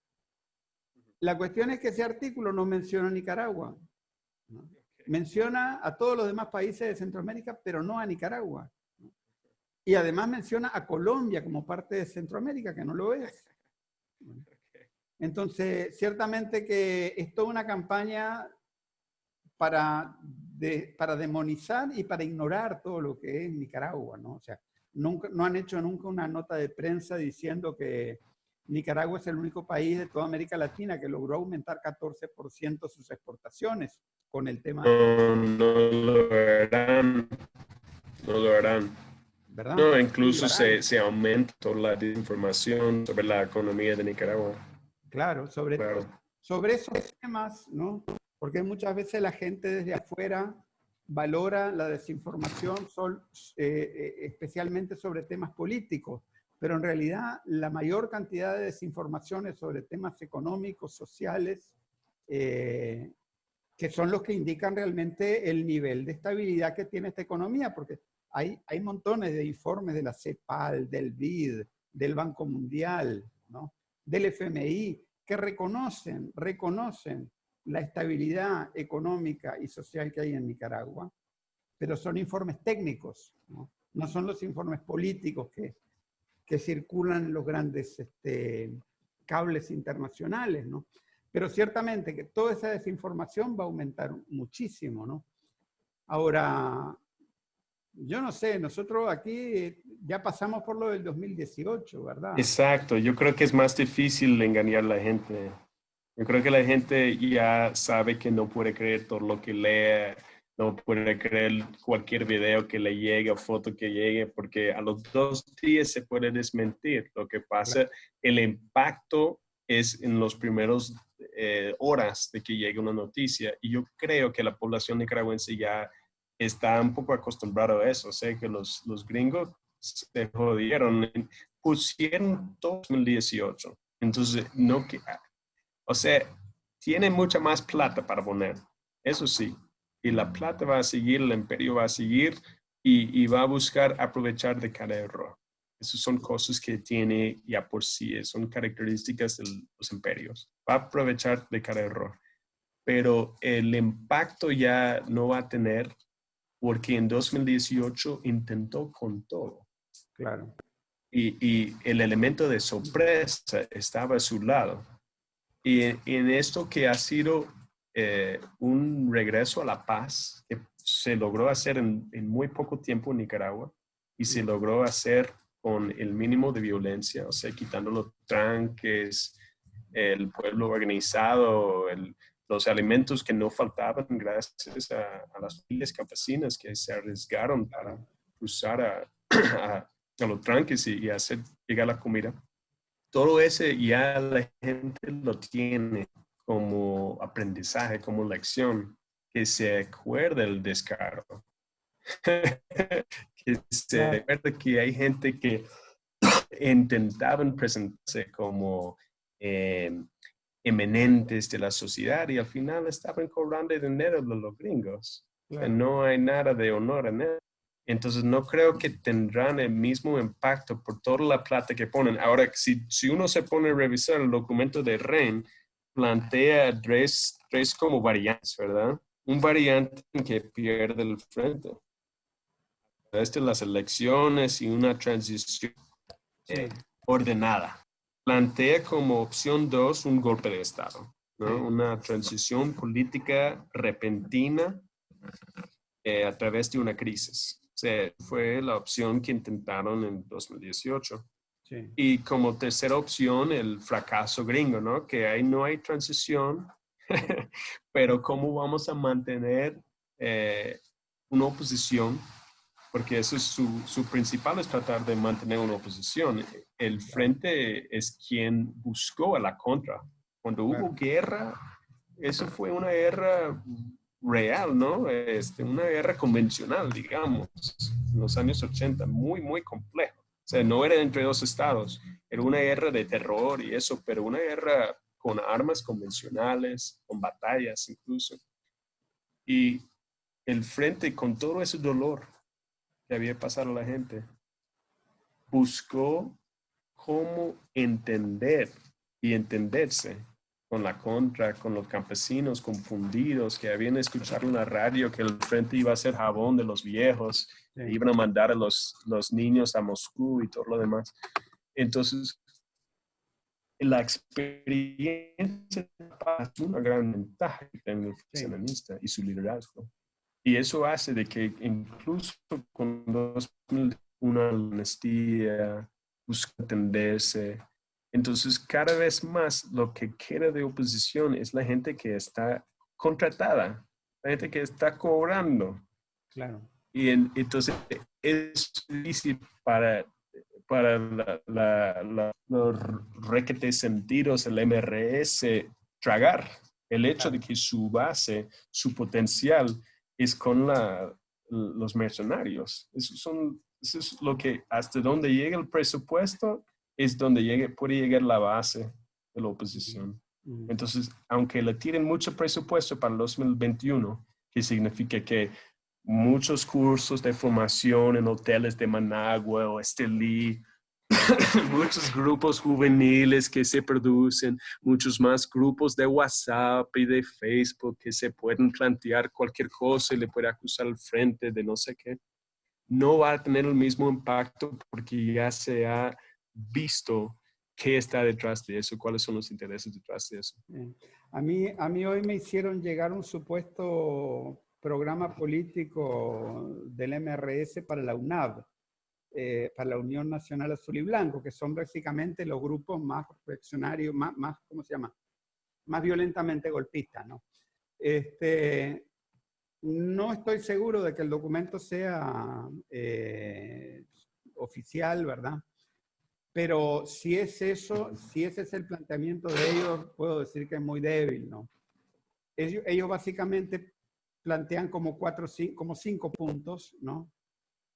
La cuestión es que ese artículo no menciona a Nicaragua. Menciona a todos los demás países de Centroamérica, pero no a Nicaragua. Y además menciona a Colombia como parte de Centroamérica, que no lo es. Entonces, ciertamente que es toda una campaña para, para demonizar y para ignorar todo lo que es Nicaragua, ¿no? O sea, nunca, no han hecho nunca una nota de prensa diciendo que Nicaragua es el único país de toda América Latina que logró aumentar 14% sus exportaciones con el tema. No, no lo harán. No lo harán. No, incluso se, se aumentó la desinformación sobre la economía de Nicaragua. Claro, sobre, sobre esos temas, ¿no? Porque muchas veces la gente desde afuera valora la desinformación sol, eh, eh, especialmente sobre temas políticos, pero en realidad la mayor cantidad de desinformaciones sobre temas económicos, sociales, eh, que son los que indican realmente el nivel de estabilidad que tiene esta economía, porque hay, montones de informes de la CEPAL, del BID, del Banco Mundial, ¿no? del FMI, que reconocen, reconocen la estabilidad económica y social que hay en Nicaragua, pero son informes técnicos, no, son los informes políticos que, que circulan los grandes este, cables internacionales, ¿no? Pero ciertamente que toda esa desinformación va a aumentar muchísimo, ¿no? Ahora, yo no sé, nosotros aquí ya pasamos por lo del 2018, ¿verdad? Exacto, yo creo que es más difícil engañar a la gente. Yo creo que la gente ya sabe que no puede creer todo lo que lee, no puede creer cualquier video que le llegue o foto que llegue, porque a los dos días se puede desmentir. Lo que pasa, el impacto es en los primeros eh, horas de que llegue una noticia. Y yo creo que la población nicaragüense ya está un poco acostumbrado a eso. Sé que los, los gringos se jodieron, pusieron 2018. Entonces, no que O sea, tiene mucha más plata para poner, eso sí. Y la plata va a seguir, el imperio va a seguir y, y va a buscar aprovechar de cada error. Esas son cosas que tiene ya por sí, son características de los imperios. Va a aprovechar de cada error. Pero el impacto ya no va a tener porque en 2018 intentó con todo. Claro. Y, y el elemento de sorpresa estaba a su lado. Y en, esto que ha sido eh, un regreso a la paz que se logró hacer en, en, muy poco tiempo en Nicaragua y se logró hacer con el mínimo de violencia, o sea, quitando los tranques, el pueblo organizado, el, los alimentos que no faltaban gracias a, las familias campesinas que se arriesgaron para cruzar a, a, los tranques y, hacer llegar la comida. Todo ese ya la gente lo tiene como aprendizaje, como lección, que se acuerda el descargo. que se acuerda que hay gente que intentaban presentarse como eh, eminentes de la sociedad y al final estaban cobrando dinero de los gringos. No hay nada de honor en. Entonces no creo que tendrán el mismo impacto por toda la plata que ponen. Ahora, si, si uno se pone a revisar el documento de REN, plantea tres, tres como variantes, ¿verdad? Un variante que pierde el frente. Este, las elecciones y una transición eh, ordenada plantea como opción dos un golpe de Estado, ¿no? una transición política repentina eh, a través de una crisis. Fue la opción que intentaron en 2018. Y como tercera opción, el fracaso gringo, ¿no? Que ahí no hay transición, pero cómo vamos a mantener eh, una oposición porque eso es su, su, principal es tratar de mantener una oposición. El frente es quien buscó a la contra. Cuando hubo guerra, eso fue una guerra real, ¿no? Este, una guerra convencional, digamos, en los años 80, muy, muy complejo. O sea, no era entre dos estados, era una guerra de terror y eso, pero una guerra con armas convencionales, con batallas incluso. Y el frente, con todo ese dolor, que había pasado a la gente. Buscó cómo entender y entenderse con la contra, con los campesinos confundidos que habían escuchado en la radio que el frente iba a ser jabón de los viejos, iban a mandar a los, los niños a Moscú y todo lo demás. Entonces, la experiencia es una gran ventaja en el funcionalista y su liderazgo. Y eso hace de que incluso cuando una amnistía, busca entenderse, entonces cada vez más lo que queda de oposición es la gente que está contratada, la gente que está cobrando. Claro. Y entonces es difícil para, para la, los requetes sentidos, el MRS, tragar el hecho de que su base, su potencial es con la, los mercenarios. Eso, son, es lo que, hasta donde llega el presupuesto, es donde llegue, puede llegar la base de la oposición. Entonces, aunque le tiren mucho presupuesto para el 2021, que significa que muchos cursos de formación en hoteles de Managua o Estelí muchos grupos juveniles que se producen, muchos más grupos de WhatsApp y de Facebook que se pueden plantear cualquier cosa y le puede acusar al frente de no sé qué. No va a tener el mismo impacto porque ya se ha visto qué está detrás de eso, cuáles son los intereses detrás de eso. A mí, a mí hoy me hicieron llegar un supuesto programa político del MRS para la UNAV eh, para la Unión Nacional Azul y Blanco, que son básicamente los grupos más reaccionarios, más, más ¿cómo se llama? Más violentamente golpistas, ¿no? Este, no estoy seguro de que el documento sea eh, oficial, ¿verdad? Pero si es eso, si ese es el planteamiento de ellos, puedo decir que es muy débil, ¿no? Ellos, ellos básicamente plantean como cuatro, como cinco puntos, ¿no?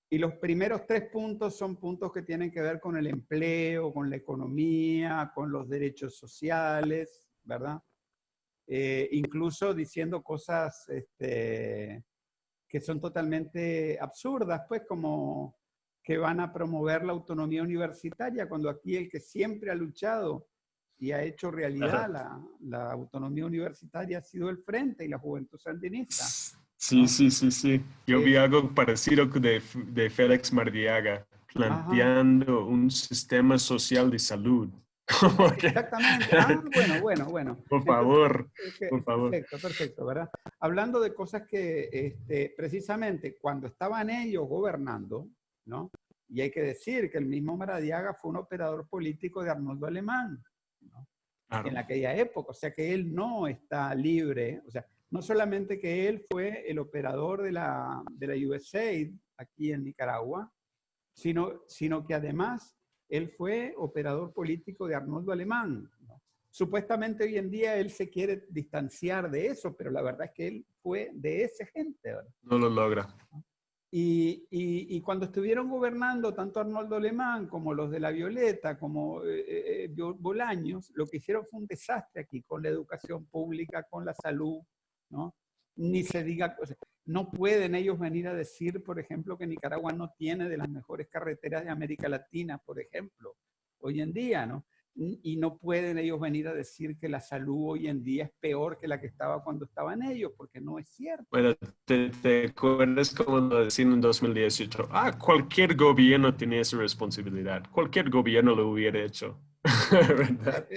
Y los primeros tres puntos son puntos que tienen que ver con el empleo, con la economía, con los derechos sociales, ¿verdad? Eh, incluso diciendo cosas este, que son totalmente absurdas, pues como que van a promover la autonomía universitaria, cuando aquí el que siempre ha luchado y ha hecho realidad la, la, autonomía universitaria ha sido el Frente y la Juventud Sandinista. Sí, sí, sí, sí. Yo vi algo parecido de, de Félix Mardiaga, planteando un sistema social de salud. Exactamente. Ah, bueno, bueno, bueno. Por favor, por favor. Perfecto, perfecto, ¿verdad? Hablando de cosas que este, precisamente cuando estaban ellos gobernando, ¿no? Y hay que decir que el mismo Maradiaga fue un operador político de Arnoldo Alemán, ¿no? En aquella época, o sea que él no está libre, o sea, no solamente que él fue el operador de la, de la USAID aquí en Nicaragua, sino, sino que además él fue operador político de Arnoldo Alemán. Supuestamente hoy en día él se quiere distanciar de eso, pero la verdad es que él fue de esa gente. No lo logra. Y, cuando estuvieron gobernando tanto Arnoldo Alemán como los de la Violeta, como eh, eh, eh, Bolaños, lo que hicieron fue un desastre aquí con la educación pública, con la salud, ¿no? Ni se diga, no pueden ellos venir a decir, por ejemplo, que Nicaragua no tiene de las mejores carreteras de América Latina, por ejemplo, hoy en día, ¿no? Y no pueden ellos venir a decir que la salud hoy en día es peor que la que estaba cuando estaban ellos, porque no es cierto. Bueno, te, acuerdas como lo decían en 2018, ah, cualquier gobierno tenía esa responsabilidad, cualquier gobierno lo hubiera hecho. ¿verdad?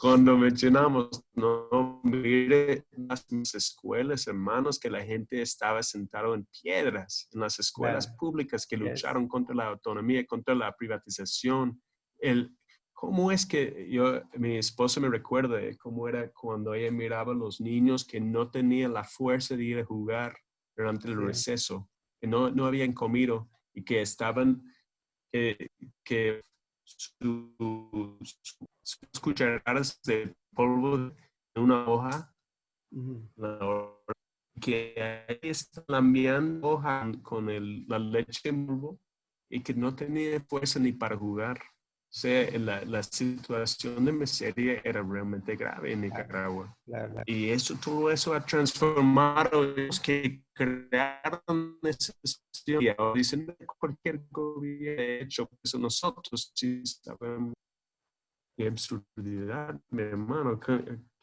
Cuando mencionamos, no, mire las escuelas, hermanos, que la gente estaba sentado en piedras, en las escuelas públicas que lucharon contra la autonomía, contra la privatización, el, ¿Cómo es que yo, mi esposa me recuerda cómo era cuando ella miraba a los niños que no tenían la fuerza de ir a jugar durante el receso, que no, no habían comido y que estaban, que sus, cucharadas de polvo en una hoja, que ahí están lambiando hoja con el, la leche en polvo y que no tenía fuerza ni para jugar sea, la, la, situación de miseria era realmente grave en Nicaragua. Y eso, todo eso ha transformado los que crearon esa situación. Y ahora dicen cualquier gobierno ha hecho eso. Nosotros sí sabemos qué absurdidad, mi hermano.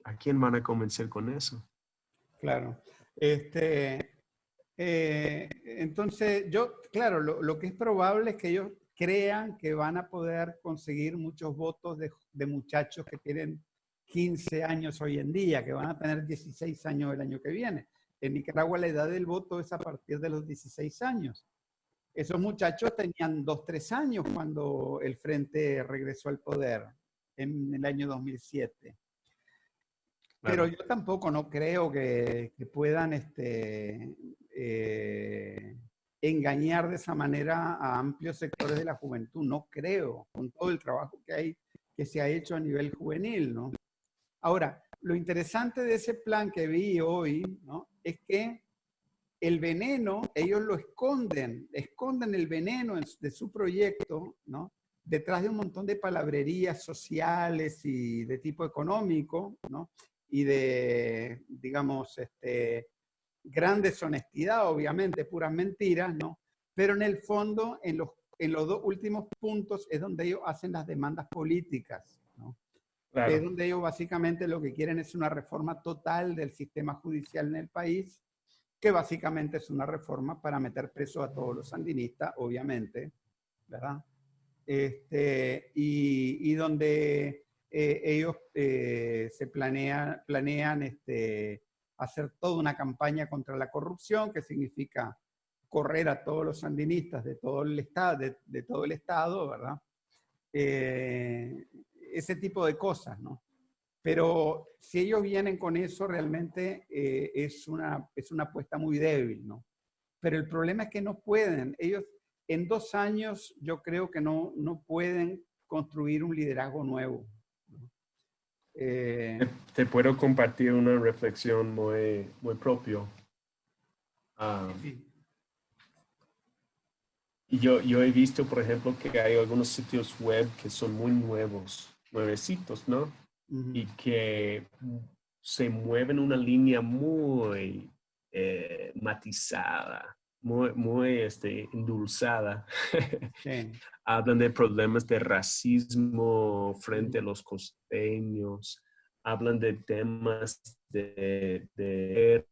¿A quién van a convencer con eso? Claro. Este, eh, entonces, yo, claro, lo, lo que es probable es que ellos crean que van a poder conseguir muchos votos de, muchachos que tienen 15 años hoy en día, que van a tener 16 años el año que viene. En Nicaragua la edad del voto es a partir de los 16 años. Esos muchachos tenían 2, 3 años cuando el Frente regresó al poder en el año 2007. Pero yo tampoco no creo que, puedan este, eh, engañar de esa manera a amplios sectores de la juventud. No creo, con todo el trabajo que hay, que se ha hecho a nivel juvenil, ¿no? Ahora, lo interesante de ese plan que vi hoy, ¿no? Es que el veneno, ellos lo esconden, esconden el veneno de su proyecto, ¿no? Detrás de un montón de palabrerías sociales y de tipo económico, ¿no? Y de, digamos, este, gran deshonestidad, obviamente, puras mentiras, ¿no? Pero en el fondo, en los, en los dos últimos puntos es donde ellos hacen las demandas políticas, ¿no? Es donde ellos básicamente lo que quieren es una reforma total del sistema judicial en el país, que básicamente es una reforma para meter preso a todos los sandinistas, obviamente, ¿verdad? Este, y, y donde eh, ellos eh, se planean, planean este, hacer toda una campaña contra la corrupción, que significa correr a todos los sandinistas de todo el Estado, de, todo el estado ¿verdad? Eh, ese tipo de cosas, ¿no? Pero si ellos vienen con eso, realmente eh, es, una, es una apuesta muy débil, ¿no? Pero el problema es que no pueden. Ellos en dos años yo creo que no, no pueden construir un liderazgo nuevo. Eh, te, puedo compartir una reflexión muy, muy propio. Ah, y yo, yo he visto, por ejemplo, que hay algunos sitios web que son muy nuevos, nuevecitos, ¿no? Y que se mueve en una línea muy eh, matizada, muy, muy este, endulzada. Sí. Hablan de problemas de racismo frente a los costeños, hablan de temas de, de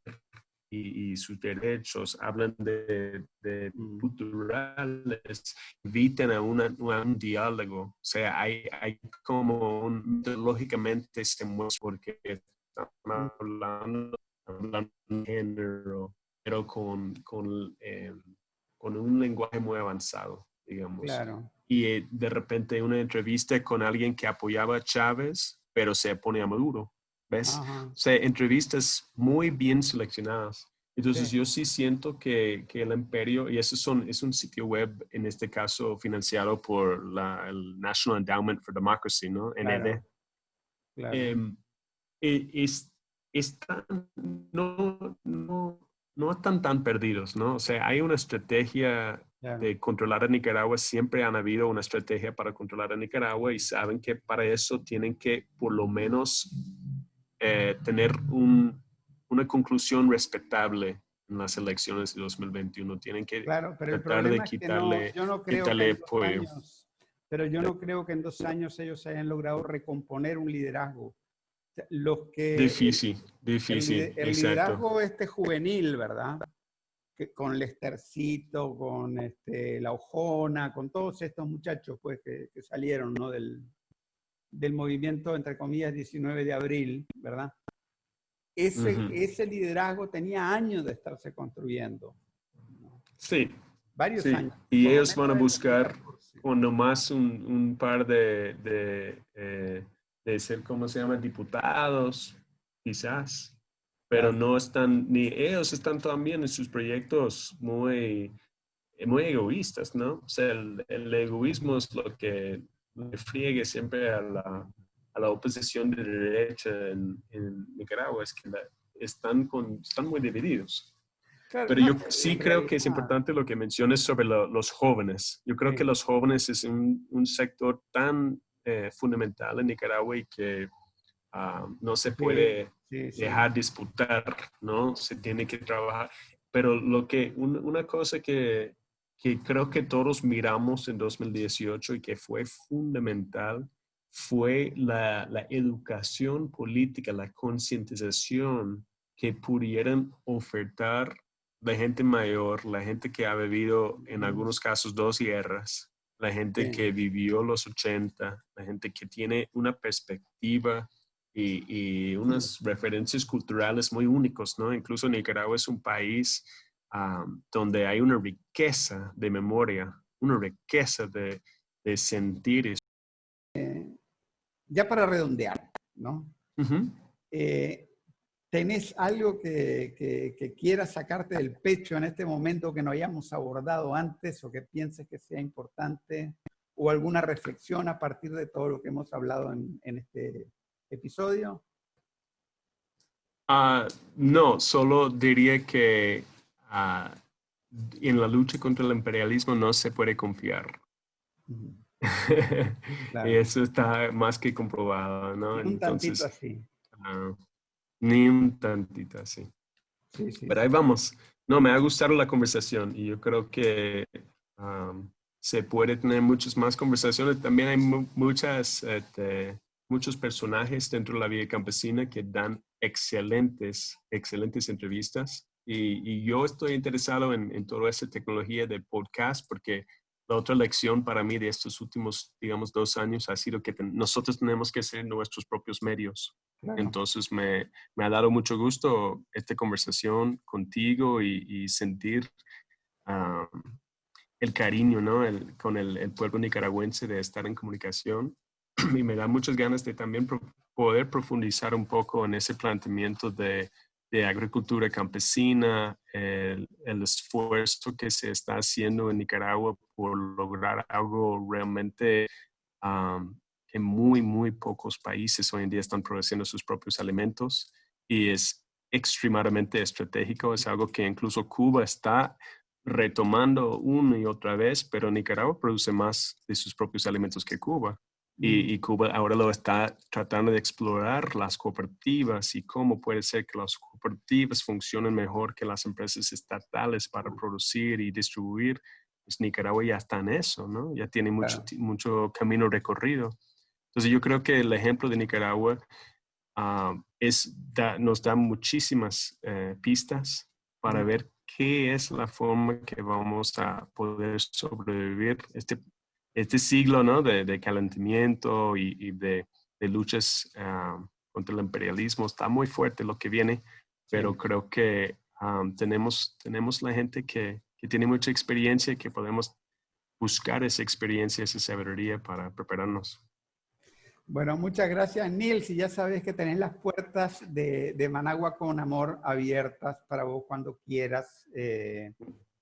y, y sus derechos, hablan de, de Mm. culturales, invitan a, una- a un diálogo. O sea, hay, hay como un, lógicamente se muestra porque están hablando, hablando de género, pero con, con, eh, con un lenguaje muy avanzado, digamos. Claro. Y eh, de repente una entrevista con alguien que apoyaba a Chávez, pero se opone a Maduro. ¿Ves? Ajá. O sea, entrevistas muy bien seleccionadas. Entonces Sí. yo sí siento que, que el imperio, y eso son, es un sitio web, en este caso financiado por la, el National Endowment for Democracy, ¿no? Claro. NED. Claro. Em, e- es, están, no, no, no están tan perdidos, ¿no? O sea, hay una estrategia de controlar a Nicaragua, siempre han habido una estrategia para controlar a Nicaragua y saben que para eso tienen que por lo menos eh, tener un- una conclusión respetable en las elecciones de 2021. Tienen que Claro, pero el tratar de problema es que no, quitarle- yo no creo quitarle que en dos apoyo. años, pero yo no creo que en dos años ellos hayan logrado recomponer un liderazgo. Sea, Los que difícil, el, difícil, lide- el exacto. liderazgo este juvenil, ¿verdad? Que con Lestercito, con este, La Ojona, con todos estos muchachos pues, que, que salieron ¿no? del, del movimiento, entre comillas, 19 de abril, ¿verdad? Ese, ese liderazgo tenía años de estarse construyendo, Sí, varios Sí, años. y ellos van a buscar 2014. o nomás un, un par de, de, eh, de ser, ¿cómo se llama? Diputados, quizás. Pero no están, ni ellos están también en sus proyectos muy, muy egoístas, ¿no? O sea, el, el egoísmo es lo que le friegue siempre a la, a la oposición de derecha en, en Nicaragua, es que la- están, con, están muy divididos. Claro, Pero no, yo sí creo que es importante lo que menciones sobre lo- los jóvenes. Yo creo Sí. que los jóvenes es un, un sector tan eh, fundamental en Nicaragua y que ah, no se puede Sí, sí. dejar disputar, ¿no? Se tiene que trabajar. Pero lo que, un- una cosa que, que creo que todos miramos en 2018 y que fue fundamental fue la, la educación política, la concientización que pudieran ofertar la gente mayor, la gente que ha vivido en algunos casos dos guerras, la gente que vivió los 80, la gente que tiene una perspectiva y, y unas referencias culturales muy únicos, ¿no? Incluso Nicaragua es un país am, donde hay una riqueza de memoria, una riqueza de, de sentir. Ya para redondear, ¿no? Eh, ¿Tenés algo que, que- que quieras sacarte del pecho en este momento que no hayamos abordado antes o que pienses que sea importante? ¿O alguna reflexión a partir de todo lo que hemos hablado en, en este episodio? Ah, no, solo diría que ah, en la lucha contra el imperialismo no se puede confiar. Ujú, Claro. y eso está más que comprobado, ¿no? Un tantito Entonces, así. Ni un tantito. Sí, sí. Pero ahí vamos. No, me ha gustado la conversación y yo creo que se puede tener muchas más conversaciones. También hay mu- muchas, este, muchos personajes dentro de la vida campesina que dan excelentes, excelentes entrevistas. Y, y yo estoy interesado en, en toda esa tecnología de podcast porque la otra lección para mí de estos últimos, digamos, dos años ha sido que nosotros tenemos que ser nuestros propios medios. claro. Entonces me, me ha dado mucho gusto esta conversación contigo y, y sentir ah, el cariño ¿no? El- con el, el pueblo nicaragüense de estar en comunicación. Y me da muchas ganas de también pro- poder profundizar un poco en ese planteamiento de, de agricultura campesina, el, esfuerzo que se está haciendo en Nicaragua por lograr algo realmente am, que muy, muy pocos países hoy en día están produciendo sus propios alimentos y es extremadamente estratégico. Es algo que incluso Cuba está retomando una y otra vez, pero Nicaragua produce más de sus propios alimentos que Cuba. Y, y, Cuba ahora lo está tratando de explorar las cooperativas y cómo puede ser que las cooperativas funcionen mejor que las empresas estatales para producir y distribuir. Pues Nicaragua ya está en eso, ¿no? Ya tiene mucho, mucho camino recorrido. Entonces yo creo que el ejemplo de Nicaragua ah, es, nos da muchísimas eh, pistas para ver qué es la forma que vamos a poder sobrevivir este este siglo ¿no? de, calentamiento y, de, luchas ah, contra el imperialismo está muy fuerte lo que viene, pero creo que ah, tenemos, tenemos la gente que, que, tiene mucha experiencia y que podemos buscar esa experiencia, esa sabiduría para prepararnos. Bueno, muchas gracias, Nils. Y ya sabes que tenés las puertas de, de Managua con amor abiertas para vos cuando quieras. Eh,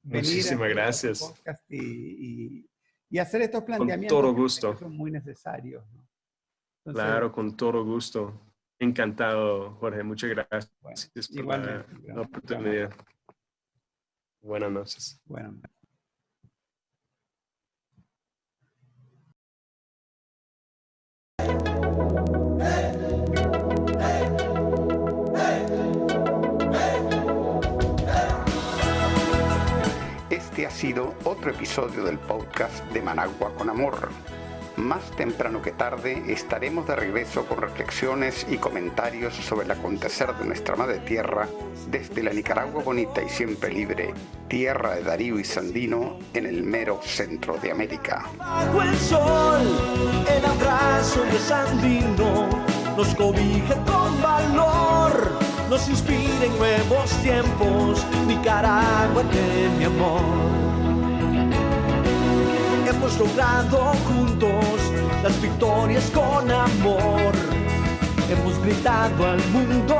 Muchísimas gracias. y, y hacer estos planteamientos con todo gusto. son muy necesarios. claro, con todo gusto. Encantado, Jorge. Muchas gracias por la, oportunidad. Buenas noches. Buenas noches. Este ha sido otro episodio del podcast de Managua con Amor. Más temprano que tarde estaremos de regreso con reflexiones y comentarios sobre el acontecer de nuestra madre tierra desde la Nicaragua bonita y siempre libre, tierra de Darío y Sandino en el mero centro de América. Nos inspira en nuevos tiempos, Nicaragua de mi amor hemos logrado juntos las victorias con amor. Hemos gritado al mundo